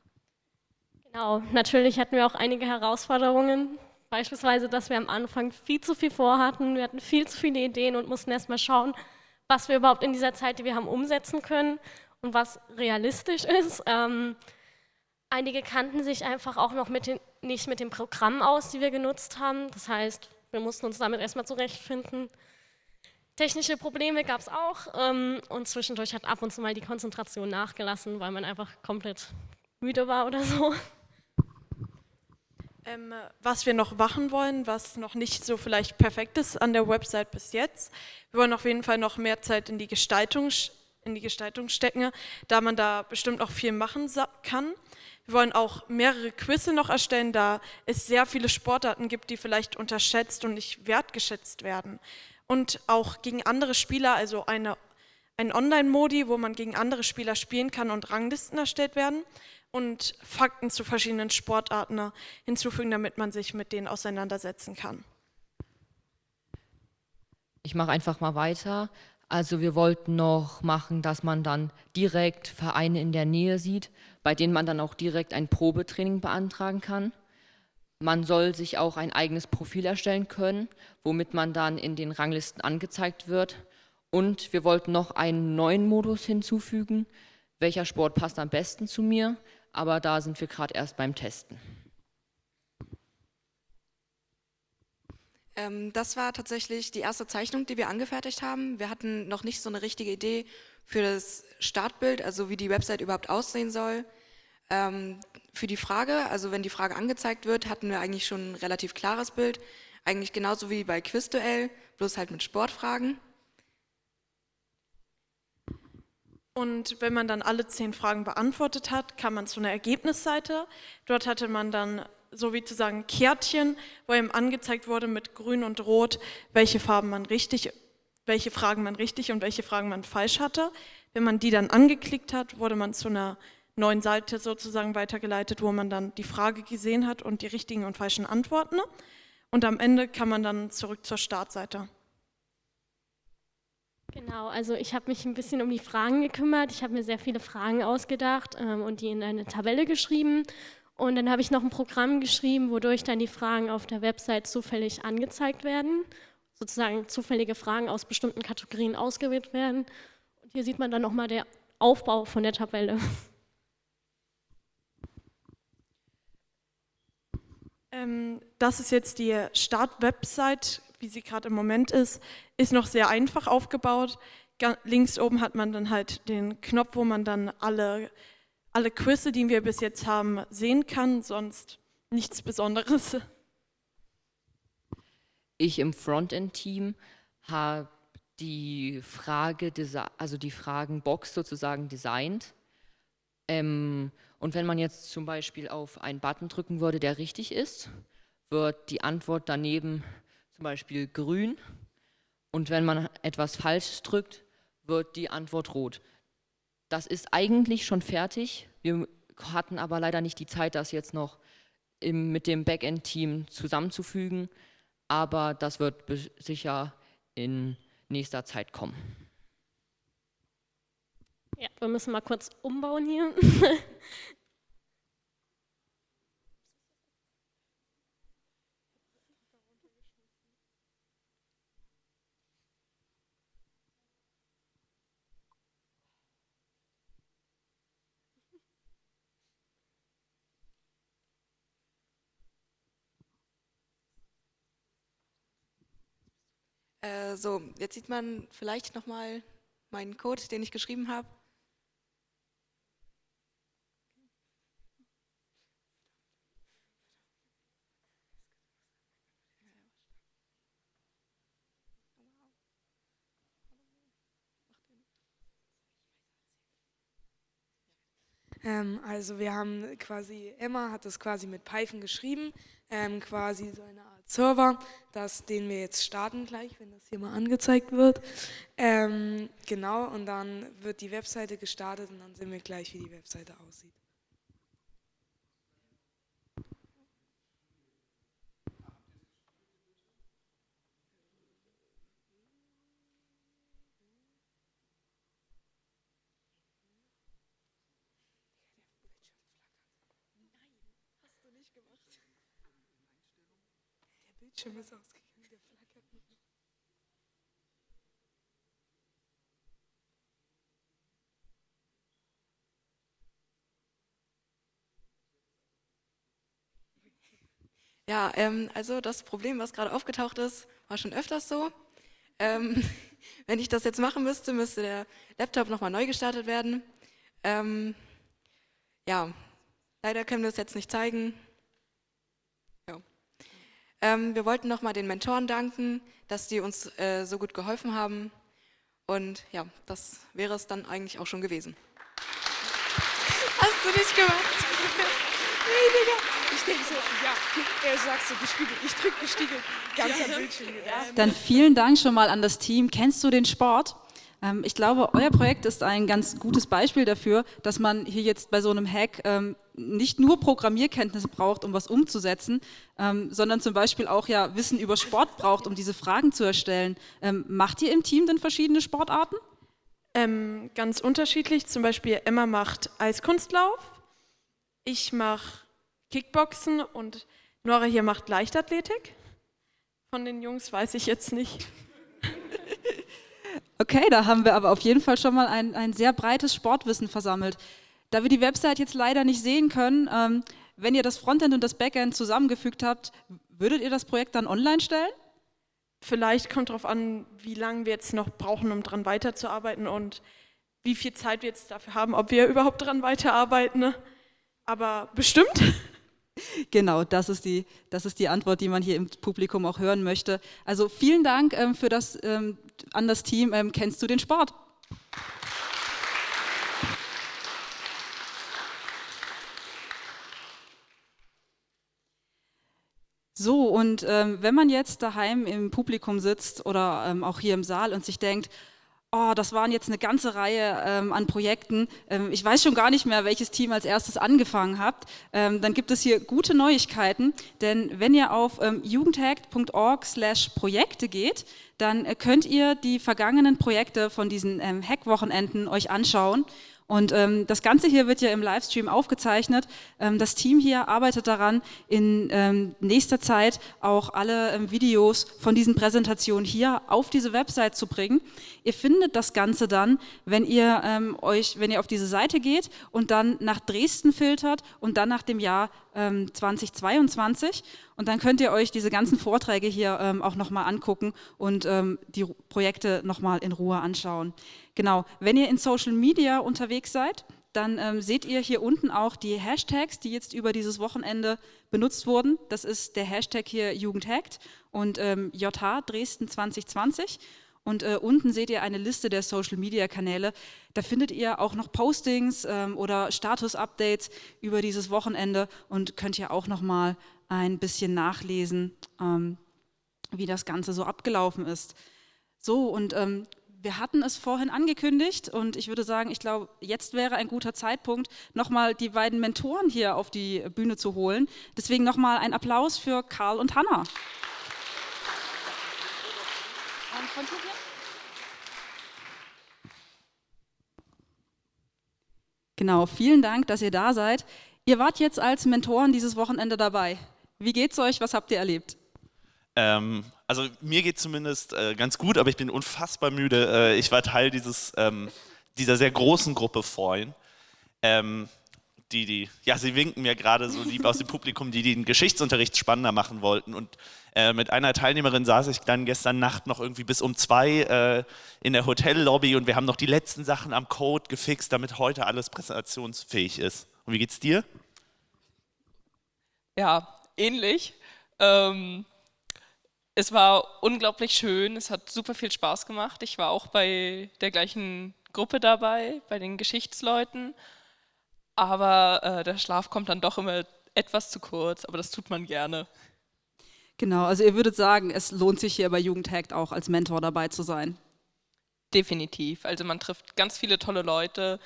Genau, natürlich hatten wir auch einige Herausforderungen, beispielsweise, dass wir am Anfang viel zu viel vorhatten, wir hatten viel zu viele Ideen und mussten erstmal schauen, was wir überhaupt in dieser Zeit, die wir haben, umsetzen können und was realistisch ist. Ähm, Einige kannten sich einfach auch noch mit den, nicht mit dem Programm aus, die wir genutzt haben. Das heißt, wir mussten uns damit erstmal zurechtfinden. Technische Probleme gab es auch ähm, und zwischendurch hat ab und zu mal die Konzentration nachgelassen, weil man einfach komplett müde war oder so. Ähm, was wir noch machen wollen, was noch nicht so vielleicht perfekt ist an der Website bis jetzt. Wir wollen auf jeden Fall noch mehr Zeit in die Gestaltung, in die Gestaltung stecken, da man da bestimmt auch viel machen kann. Wir wollen auch mehrere Quizze noch erstellen, da es sehr viele Sportarten gibt, die vielleicht unterschätzt und nicht wertgeschätzt werden. Und auch gegen andere Spieler, also eine, ein Online-Modi, wo man gegen andere Spieler spielen kann und Ranglisten erstellt werden und Fakten zu verschiedenen Sportarten hinzufügen, damit man sich mit denen auseinandersetzen kann. Ich mache einfach mal weiter. Also wir wollten noch machen, dass man dann direkt Vereine in der Nähe sieht, bei denen man dann auch direkt ein Probetraining beantragen kann. Man soll sich auch ein eigenes Profil erstellen können, womit man dann in den Ranglisten angezeigt wird. Und wir wollten noch einen neuen Modus hinzufügen. Welcher Sport passt am besten zu mir? Aber da sind wir gerade erst beim Testen. Das war tatsächlich die erste Zeichnung, die wir angefertigt haben. Wir hatten noch nicht so eine richtige Idee für das Startbild, also wie die Website überhaupt aussehen soll. Ähm, für die Frage, also wenn die Frage angezeigt wird, hatten wir eigentlich schon ein relativ klares Bild. Eigentlich genauso wie bei Quizduell, bloß halt mit Sportfragen. Und wenn man dann alle zehn Fragen beantwortet hat, kam man zu einer Ergebnisseite. Dort hatte man dann so wie zu sagen Kärtchen, wo ihm angezeigt wurde mit Grün und Rot, welche Farben man richtig, welche Fragen man richtig und welche Fragen man falsch hatte. Wenn man die dann angeklickt hat, wurde man zu einer neuen Seite sozusagen weitergeleitet, wo man dann die Frage gesehen hat und die richtigen und falschen Antworten. Und am Ende kann man dann zurück zur Startseite. Genau, also ich habe mich ein bisschen um die Fragen gekümmert. Ich habe mir sehr viele Fragen ausgedacht ähm, und die in eine Tabelle geschrieben. Und dann habe ich noch ein Programm geschrieben, wodurch dann die Fragen auf der Website zufällig angezeigt werden. Sozusagen zufällige Fragen aus bestimmten Kategorien ausgewählt werden. Und hier sieht man dann nochmal der Aufbau von der Tabelle. Ähm, das ist jetzt die Start-Website, wie sie gerade im Moment ist, ist noch sehr einfach aufgebaut. links oben hat man dann halt den Knopf, wo man dann alle, alle Quizze, die wir bis jetzt haben, sehen kann, sonst nichts Besonderes. Ich im Frontend-Team habe die Frage, also die Fragenbox sozusagen designt. Ähm, und wenn man jetzt zum Beispiel auf einen Button drücken würde, der richtig ist, wird die Antwort daneben zum Beispiel grün. Und wenn man etwas Falsches drückt, wird die Antwort rot. Das ist eigentlich schon fertig. Wir hatten aber leider nicht die Zeit, das jetzt noch im, mit dem Backend-Team zusammenzufügen. Aber das wird sicher in nächster Zeit kommen. Ja, wir müssen mal kurz umbauen hier. Äh, so, jetzt sieht man vielleicht nochmal meinen Code, den ich geschrieben habe. Ähm, also wir haben quasi, Emma hat das quasi mit Python geschrieben, ähm, quasi so eine Art Server, das, den wir jetzt starten gleich, wenn das hier mal angezeigt wird. Ähm, genau, und dann wird die Webseite gestartet und dann sehen wir gleich, wie die Webseite aussieht. Bildschirm ist ausgegangen, der flackert nicht. Ja, ähm, also das Problem, was gerade aufgetaucht ist, war schon öfters so. Ähm, wenn ich das jetzt machen müsste, müsste der Laptop nochmal neu gestartet werden. Ähm, ja, leider können wir es jetzt nicht zeigen. Ähm, wir wollten nochmal den Mentoren danken, dass die uns äh, so gut geholfen haben. Und ja, das wäre es dann eigentlich auch schon gewesen. Hast du nicht gemacht? nee, Digga. Ich denke so, ja, er sagt so, gespiegelt. Ich drücke gespiegelt. Ganz am Bildschirm. Dann vielen Dank schon mal an das Team. Kennst du den Sport? Ähm, ich glaube, euer Projekt ist ein ganz gutes Beispiel dafür, dass man hier jetzt bei so einem Hack ähm, nicht nur Programmierkenntnisse braucht, um was umzusetzen, ähm, sondern zum Beispiel auch ja Wissen über Sport braucht, um diese Fragen zu erstellen. macht ihr im Team denn verschiedene Sportarten? Ähm, ganz unterschiedlich. Zum Beispiel Emma macht Eiskunstlauf, ich mache Kickboxen und Nora hier macht Leichtathletik. Von den Jungs weiß ich jetzt nicht. Okay, da haben wir aber auf jeden Fall schon mal ein, ein sehr breites Sportwissen versammelt. Da wir die Website jetzt leider nicht sehen können, ähm, wenn ihr das Frontend und das Backend zusammengefügt habt, würdet ihr das Projekt dann online stellen? Vielleicht kommt darauf an, wie lange wir jetzt noch brauchen, um daran weiterzuarbeiten und wie viel Zeit wir jetzt dafür haben, ob wir überhaupt daran weiterarbeiten. Aber bestimmt. Genau, das ist, die, das ist die Antwort, die man hier im Publikum auch hören möchte. Also vielen Dank ähm, für das, ähm, an das Team. Ähm, kennst du den Sport? So, und ähm, wenn man jetzt daheim im Publikum sitzt oder ähm, auch hier im Saal und sich denkt, oh, das waren jetzt eine ganze Reihe ähm, an Projekten. Ähm, ich weiß schon gar nicht mehr, welches Team als erstes angefangen habt. Ähm, dann gibt es hier gute Neuigkeiten, denn wenn ihr auf ähm, jugendhack.org slash Projekte geht, dann äh, könnt ihr die vergangenen Projekte von diesen ähm, Hack-Wochenenden euch anschauen und ähm, das Ganze hier wird ja im Livestream aufgezeichnet. Ähm, das Team hier arbeitet daran, in ähm, nächster Zeit auch alle ähm, Videos von diesen Präsentationen hier auf diese Website zu bringen. Ihr findet das Ganze dann, wenn ihr ähm, euch, wenn ihr auf diese Seite geht und dann nach Dresden filtert und dann nach dem Jahr 2022 ähm, und dann könnt ihr euch diese ganzen Vorträge hier ähm, auch nochmal angucken und ähm, die Projekte nochmal in Ruhe anschauen. Genau, wenn ihr in Social Media unterwegs seid, dann ähm, seht ihr hier unten auch die Hashtags, die jetzt über dieses Wochenende benutzt wurden. Das ist der Hashtag hier Jugendhackt und ähm, JH Dresden 2020. Und äh, unten seht ihr eine Liste der Social-Media-Kanäle. Da findet ihr auch noch Postings ähm, oder Status-Updates über dieses Wochenende und könnt ihr auch noch mal ein bisschen nachlesen, ähm, wie das Ganze so abgelaufen ist. So, und ähm, wir hatten es vorhin angekündigt und ich würde sagen, ich glaube, jetzt wäre ein guter Zeitpunkt, nochmal die beiden Mentoren hier auf die Bühne zu holen. Deswegen nochmal ein Applaus für Karl und Hanna. Und von Tobias? Genau, vielen Dank, dass ihr da seid. Ihr wart jetzt als Mentoren dieses Wochenende dabei. Wie geht's euch? Was habt ihr erlebt? Ähm, also mir geht zumindest äh, ganz gut, aber ich bin unfassbar müde. Äh, ich war Teil dieses, ähm, dieser sehr großen Gruppe vorhin. Ähm, die, die, ja, sie winken mir gerade so lieb aus dem Publikum, die, den Geschichtsunterricht spannender machen wollten. Und äh, mit einer Teilnehmerin saß ich dann gestern Nacht noch irgendwie bis um zwei äh, in der Hotellobby und wir haben noch die letzten Sachen am Code gefixt, damit heute alles präsentationsfähig ist. Und wie geht's dir? Ja, ähnlich. Ähm, es war unglaublich schön, es hat super viel Spaß gemacht. Ich war auch bei der gleichen Gruppe dabei, bei den Geschichtsleuten aber äh, der Schlaf kommt dann doch immer etwas zu kurz, aber das tut man gerne. Genau, also ihr würdet sagen, es lohnt sich hier bei Jugendhackt auch als Mentor dabei zu sein. Definitiv. Also man trifft ganz viele tolle Leute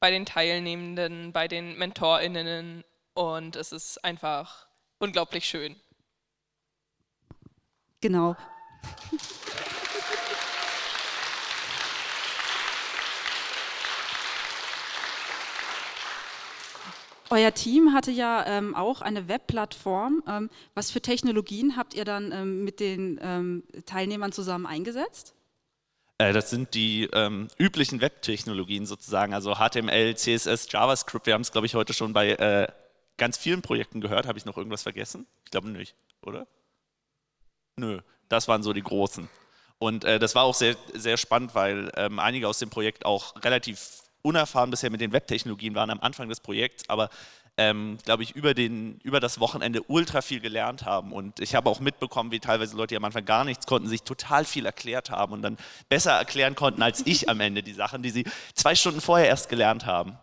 bei den Teilnehmenden, bei den MentorInnen und es ist einfach unglaublich schön. Genau. Euer Team hatte ja ähm, auch eine Webplattform. Ähm, was für Technologien habt ihr dann ähm, mit den ähm, Teilnehmern zusammen eingesetzt? Äh, das sind die ähm, üblichen Webtechnologien sozusagen, also HTML, CSS, JavaScript. Wir haben es, glaube ich, heute schon bei äh, ganz vielen Projekten gehört. Habe ich noch irgendwas vergessen? Ich glaube nicht, oder? Nö, das waren so die großen. Und äh, das war auch sehr, sehr spannend, weil ähm, einige aus dem Projekt auch relativ unerfahren bisher mit den Webtechnologien waren am Anfang des Projekts, aber ähm, glaube ich, über, den, über das Wochenende ultra viel gelernt haben. Und ich habe auch mitbekommen, wie teilweise Leute, die am Anfang gar nichts konnten, sich total viel erklärt haben und dann besser erklären konnten als ich am Ende die Sachen, die sie zwei Stunden vorher erst gelernt haben.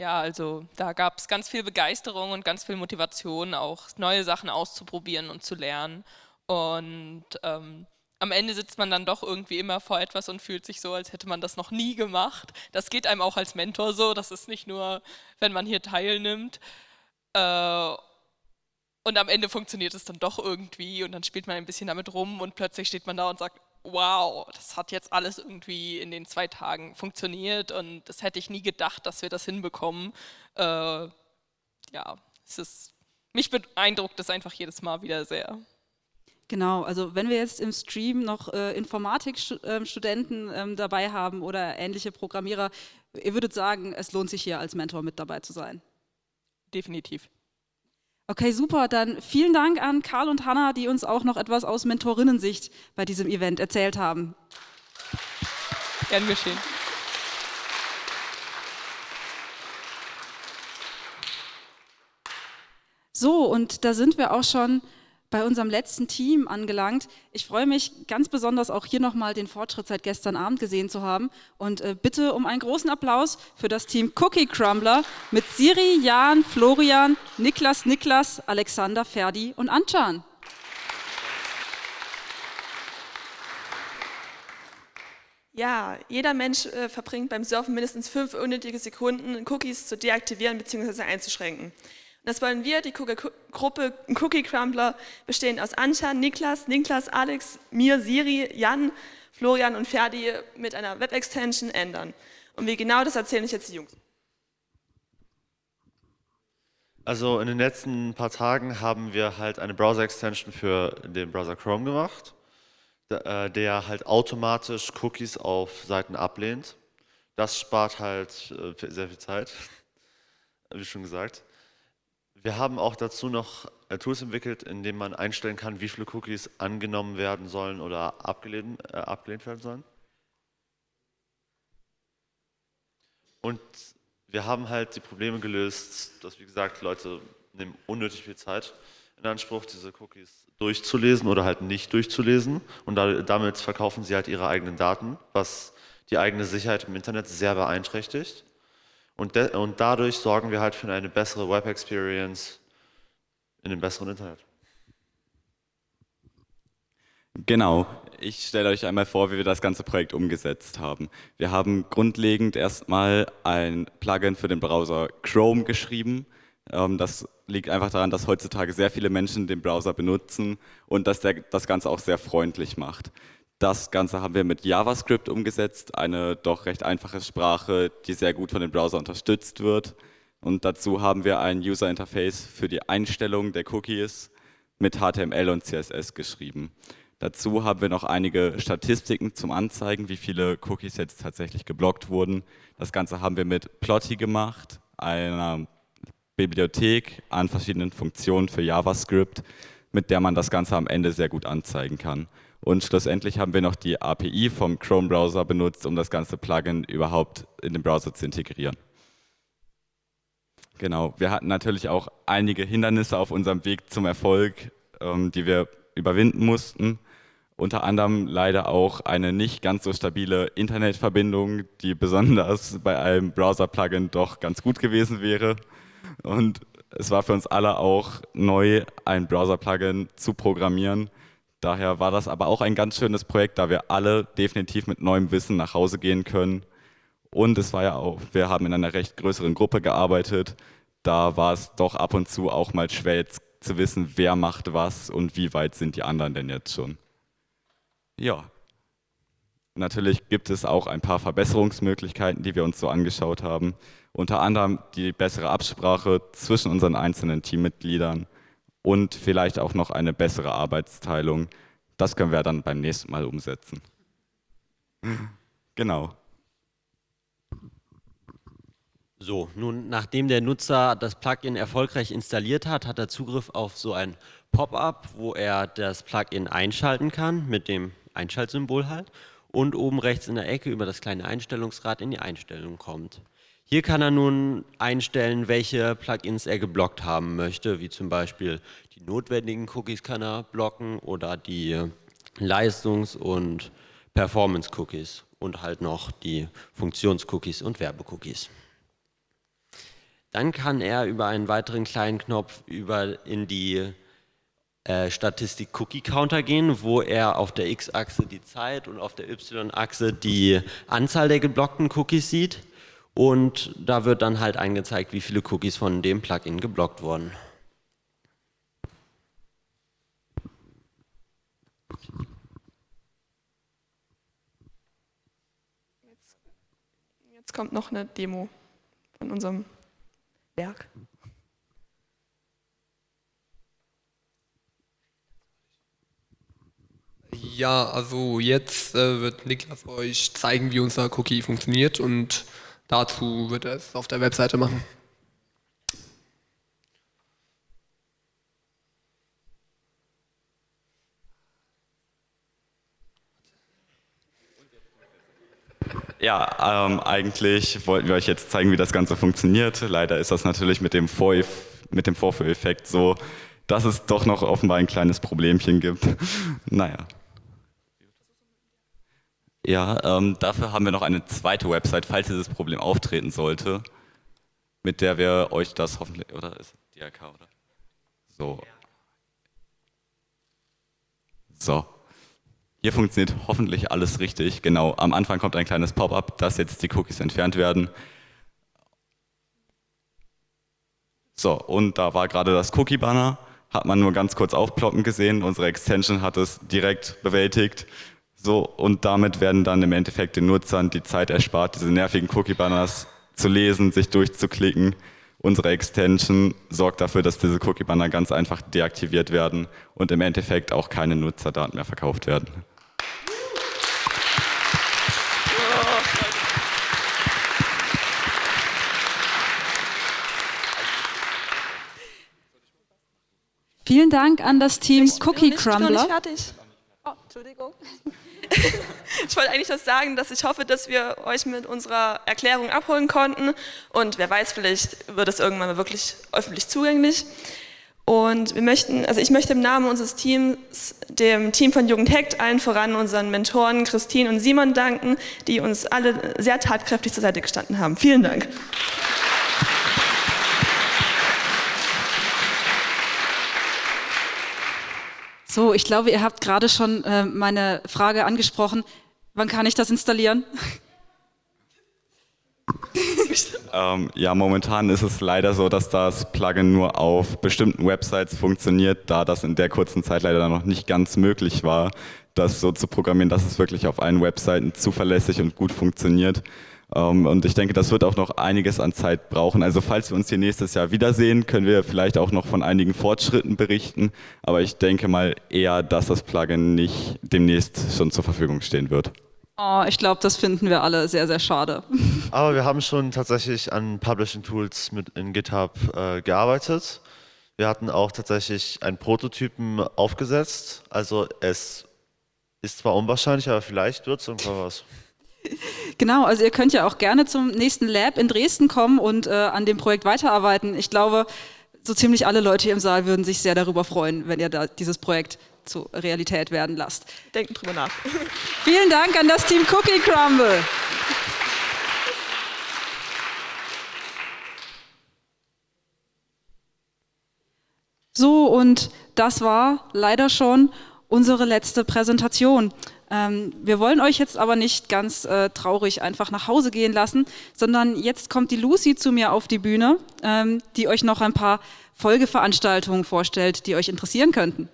Ja, also da gab es ganz viel Begeisterung und ganz viel Motivation, auch neue Sachen auszuprobieren und zu lernen. Und ähm, am Ende sitzt man dann doch irgendwie immer vor etwas und fühlt sich so, als hätte man das noch nie gemacht. Das geht einem auch als Mentor so, das ist nicht nur, wenn man hier teilnimmt. Äh, und am Ende funktioniert es dann doch irgendwie und dann spielt man ein bisschen damit rum und plötzlich steht man da und sagt, wow, das hat jetzt alles irgendwie in den zwei Tagen funktioniert und das hätte ich nie gedacht, dass wir das hinbekommen. Äh, ja, es ist, mich beeindruckt das einfach jedes Mal wieder sehr. Genau, also wenn wir jetzt im Stream noch äh, Informatikstudenten ähm, dabei haben oder ähnliche Programmierer, ihr würdet sagen, es lohnt sich hier als Mentor mit dabei zu sein. Definitiv. Okay, super. Dann vielen Dank an Karl und Hanna, die uns auch noch etwas aus Mentorinnensicht bei diesem Event erzählt haben. Gern geschehen. So, und da sind wir auch schon bei unserem letzten Team angelangt. Ich freue mich ganz besonders auch hier nochmal den Fortschritt seit gestern Abend gesehen zu haben und äh, bitte um einen großen Applaus für das Team Cookie Crumbler mit Siri, Jan, Florian, Niklas, Niklas, Alexander, Ferdi und Anchan. Ja, jeder Mensch äh, verbringt beim Surfen mindestens fünf unnötige Sekunden, Cookies zu deaktivieren bzw. einzuschränken. Das wollen wir, die Gruppe Cookie Crumbler, bestehend aus Anja, Niklas, Niklas, Alex, mir, Siri, Jan, Florian und Ferdi mit einer Web-Extension ändern. Und wie genau, das erzählen euch jetzt die Jungs. Also in den letzten paar Tagen haben wir halt eine Browser-Extension für den Browser Chrome gemacht, äh, der halt automatisch Cookies auf Seiten ablehnt. Das spart halt äh, sehr viel Zeit, wie schon gesagt. Wir haben auch dazu noch äh, Tools entwickelt, in denen man einstellen kann, wie viele Cookies angenommen werden sollen oder abgelehnt, äh, abgelehnt werden sollen. Und wir haben halt die Probleme gelöst, dass, wie gesagt, Leute nehmen unnötig viel Zeit in Anspruch, diese Cookies durchzulesen oder halt nicht durchzulesen. Und damit verkaufen sie halt ihre eigenen Daten, was die eigene Sicherheit im Internet sehr beeinträchtigt. Und, und dadurch sorgen wir halt für eine bessere Web-Experience in dem besseren Internet. Genau, ich stelle euch einmal vor, wie wir das ganze Projekt umgesetzt haben. Wir haben grundlegend erstmal ein Plugin für den Browser Chrome geschrieben. Ähm, das liegt einfach daran, dass heutzutage sehr viele Menschen den Browser benutzen und dass der das Ganze auch sehr freundlich macht. Das Ganze haben wir mit JavaScript umgesetzt, eine doch recht einfache Sprache, die sehr gut von dem Browser unterstützt wird. Und dazu haben wir ein User Interface für die Einstellung der Cookies mit HTML und CSS geschrieben. Dazu haben wir noch einige Statistiken zum Anzeigen, wie viele Cookies jetzt tatsächlich geblockt wurden. Das Ganze haben wir mit Plotty gemacht, einer Bibliothek an verschiedenen Funktionen für JavaScript, mit der man das Ganze am Ende sehr gut anzeigen kann. Und schlussendlich haben wir noch die API vom Chrome-Browser benutzt, um das ganze Plugin überhaupt in den Browser zu integrieren. Genau, wir hatten natürlich auch einige Hindernisse auf unserem Weg zum Erfolg, ähm, die wir überwinden mussten. Unter anderem leider auch eine nicht ganz so stabile Internetverbindung, die besonders bei einem Browser-Plugin doch ganz gut gewesen wäre. Und es war für uns alle auch neu, ein Browser-Plugin zu programmieren. Daher war das aber auch ein ganz schönes Projekt, da wir alle definitiv mit neuem Wissen nach Hause gehen können. Und es war ja auch, wir haben in einer recht größeren Gruppe gearbeitet. Da war es doch ab und zu auch mal schwer zu wissen, wer macht was und wie weit sind die anderen denn jetzt schon. Ja. Natürlich gibt es auch ein paar Verbesserungsmöglichkeiten, die wir uns so angeschaut haben. Unter anderem die bessere Absprache zwischen unseren einzelnen Teammitgliedern und vielleicht auch noch eine bessere Arbeitsteilung. Das können wir dann beim nächsten Mal umsetzen. Genau. So, nun nachdem der Nutzer das Plugin erfolgreich installiert hat, hat er Zugriff auf so ein Pop-up, wo er das Plugin einschalten kann mit dem Einschaltsymbol halt und oben rechts in der Ecke über das kleine Einstellungsrad in die Einstellung kommt. Hier kann er nun einstellen, welche Plugins er geblockt haben möchte, wie zum Beispiel die notwendigen Cookies kann er blocken oder die Leistungs- und Performance-Cookies und halt noch die Funktions-Cookies und Werbecookies. Dann kann er über einen weiteren kleinen Knopf über in die äh, Statistik Cookie Counter gehen, wo er auf der X-Achse die Zeit und auf der Y-Achse die Anzahl der geblockten Cookies sieht. Und da wird dann halt angezeigt, wie viele Cookies von dem Plugin geblockt wurden. Jetzt, jetzt kommt noch eine Demo von unserem Werk. Ja, also jetzt äh, wird Niklas euch zeigen, wie unser Cookie funktioniert und dazu wird er es auf der Webseite machen. Ja, ähm, eigentlich wollten wir euch jetzt zeigen, wie das Ganze funktioniert. Leider ist das natürlich mit dem, Vor mit dem Vorführeffekt so, dass es doch noch offenbar ein kleines Problemchen gibt. naja. Ja, ähm, dafür haben wir noch eine zweite Website, falls dieses Problem auftreten sollte, mit der wir euch das hoffentlich, oder ist es DRK, oder? So. So. Hier funktioniert hoffentlich alles richtig. Genau, am Anfang kommt ein kleines Pop-up, dass jetzt die Cookies entfernt werden. So, und da war gerade das Cookie-Banner, hat man nur ganz kurz aufploppen gesehen. Unsere Extension hat es direkt bewältigt. So, und damit werden dann im Endeffekt den Nutzern die Zeit erspart, diese nervigen Cookie-Banners zu lesen, sich durchzuklicken. Unsere Extension sorgt dafür, dass diese Cookie-Banner ganz einfach deaktiviert werden und im Endeffekt auch keine Nutzerdaten mehr verkauft werden. Vielen Dank an das Team Cookie Ich bin noch Crumbler. Entschuldigung. ich wollte eigentlich nur sagen, dass ich hoffe, dass wir euch mit unserer Erklärung abholen konnten. Und wer weiß, vielleicht wird es irgendwann mal wirklich öffentlich zugänglich. Und wir möchten, also ich möchte im Namen unseres Teams, dem Team von Jugend Hackt, allen voran unseren Mentoren Christine und Simon danken, die uns alle sehr tatkräftig zur Seite gestanden haben. Vielen Dank. So, ich glaube, ihr habt gerade schon äh, meine Frage angesprochen. Wann kann ich das installieren? Ähm, ja, momentan ist es leider so, dass das Plugin nur auf bestimmten Websites funktioniert, da das in der kurzen Zeit leider noch nicht ganz möglich war, das so zu programmieren, dass es wirklich auf allen Webseiten zuverlässig und gut funktioniert. Ähm, und ich denke, das wird auch noch einiges an Zeit brauchen. Also falls wir uns hier nächstes Jahr wiedersehen, können wir vielleicht auch noch von einigen Fortschritten berichten. Aber ich denke mal eher, dass das Plugin nicht demnächst schon zur Verfügung stehen wird. Oh, ich glaube, das finden wir alle sehr, sehr schade. Aber wir haben schon tatsächlich an Publishing Tools mit in GitHub äh, gearbeitet. Wir hatten auch tatsächlich einen Prototypen aufgesetzt. Also es ist zwar unwahrscheinlich, aber vielleicht wird es irgendwann was. Genau, also ihr könnt ja auch gerne zum nächsten Lab in Dresden kommen und äh, an dem Projekt weiterarbeiten. Ich glaube, so ziemlich alle Leute hier im Saal würden sich sehr darüber freuen, wenn ihr da dieses Projekt zur Realität werden lasst. Denken drüber nach. Vielen Dank an das Team Cookie Crumble. So, und das war leider schon unsere letzte Präsentation. Ähm, wir wollen euch jetzt aber nicht ganz äh, traurig einfach nach Hause gehen lassen, sondern jetzt kommt die Lucy zu mir auf die Bühne, ähm, die euch noch ein paar Folgeveranstaltungen vorstellt, die euch interessieren könnten.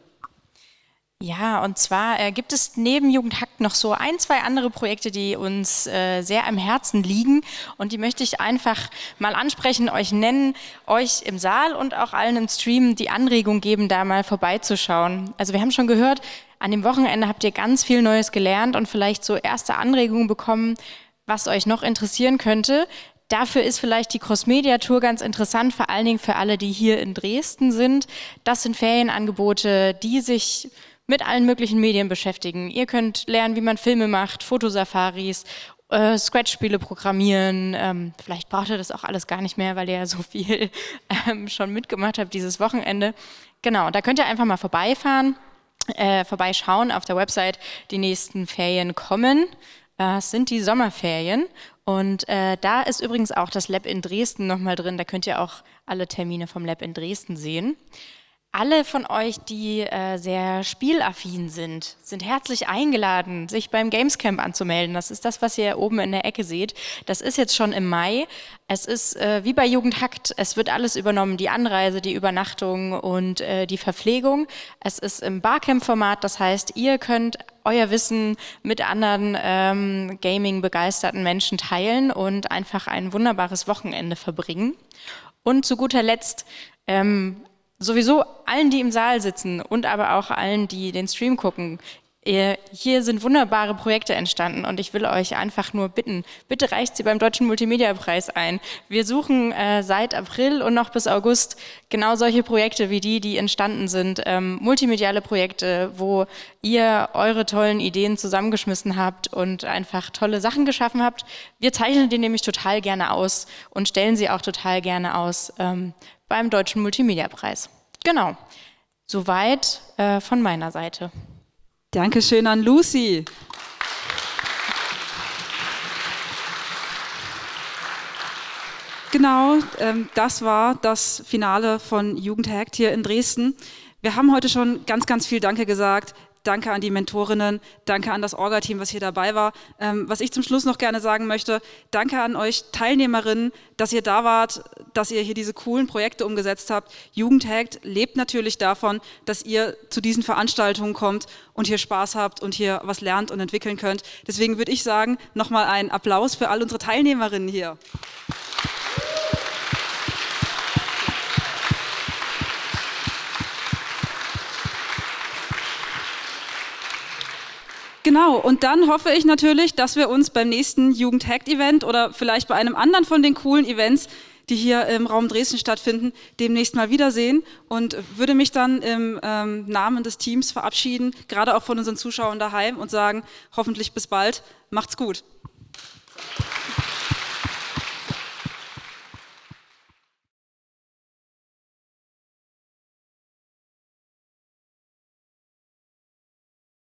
Ja, und zwar äh, gibt es neben Jugendhackt noch so ein, zwei andere Projekte, die uns äh, sehr am Herzen liegen und die möchte ich einfach mal ansprechen, euch nennen, euch im Saal und auch allen im Stream die Anregung geben, da mal vorbeizuschauen. Also wir haben schon gehört, an dem Wochenende habt ihr ganz viel Neues gelernt und vielleicht so erste Anregungen bekommen, was euch noch interessieren könnte. Dafür ist vielleicht die Crossmedia Tour ganz interessant, vor allen Dingen für alle, die hier in Dresden sind. Das sind Ferienangebote, die sich mit allen möglichen Medien beschäftigen. Ihr könnt lernen, wie man Filme macht, Fotosafaris, äh, Scratch-Spiele programmieren. Ähm, vielleicht braucht ihr das auch alles gar nicht mehr, weil ihr ja so viel ähm, schon mitgemacht habt dieses Wochenende. Genau, da könnt ihr einfach mal vorbeifahren, äh, vorbeischauen auf der Website. Die nächsten Ferien kommen. Äh, es sind die Sommerferien. Und äh, da ist übrigens auch das Lab in Dresden nochmal drin. Da könnt ihr auch alle Termine vom Lab in Dresden sehen. Alle von euch, die äh, sehr spielaffin sind, sind herzlich eingeladen, sich beim Gamescamp anzumelden. Das ist das, was ihr oben in der Ecke seht. Das ist jetzt schon im Mai. Es ist äh, wie bei Jugendhackt, es wird alles übernommen, die Anreise, die Übernachtung und äh, die Verpflegung. Es ist im Barcamp-Format, das heißt, ihr könnt euer Wissen mit anderen ähm, Gaming-begeisterten Menschen teilen und einfach ein wunderbares Wochenende verbringen. Und zu guter Letzt ähm, sowieso allen, die im Saal sitzen und aber auch allen, die den Stream gucken. Hier sind wunderbare Projekte entstanden und ich will euch einfach nur bitten, bitte reicht sie beim Deutschen Multimedia-Preis ein. Wir suchen äh, seit April und noch bis August genau solche Projekte wie die, die entstanden sind. Ähm, multimediale Projekte, wo ihr eure tollen Ideen zusammengeschmissen habt und einfach tolle Sachen geschaffen habt. Wir zeichnen die nämlich total gerne aus und stellen sie auch total gerne aus ähm, beim Deutschen Multimedia-Preis. Genau, soweit äh, von meiner Seite. Dankeschön an Lucy. Genau, ähm, das war das Finale von Jugendhackt hier in Dresden. Wir haben heute schon ganz, ganz viel Danke gesagt. Danke an die Mentorinnen, danke an das Orga-Team, was hier dabei war. Ähm, was ich zum Schluss noch gerne sagen möchte, danke an euch Teilnehmerinnen, dass ihr da wart, dass ihr hier diese coolen Projekte umgesetzt habt. Jugendhackt lebt natürlich davon, dass ihr zu diesen Veranstaltungen kommt und hier Spaß habt und hier was lernt und entwickeln könnt. Deswegen würde ich sagen, nochmal einen Applaus für all unsere Teilnehmerinnen hier. Genau, und dann hoffe ich natürlich, dass wir uns beim nächsten Jugend-Hackt-Event oder vielleicht bei einem anderen von den coolen Events, die hier im Raum Dresden stattfinden, demnächst mal wiedersehen und würde mich dann im ähm, Namen des Teams verabschieden, gerade auch von unseren Zuschauern daheim und sagen, hoffentlich bis bald, macht's gut.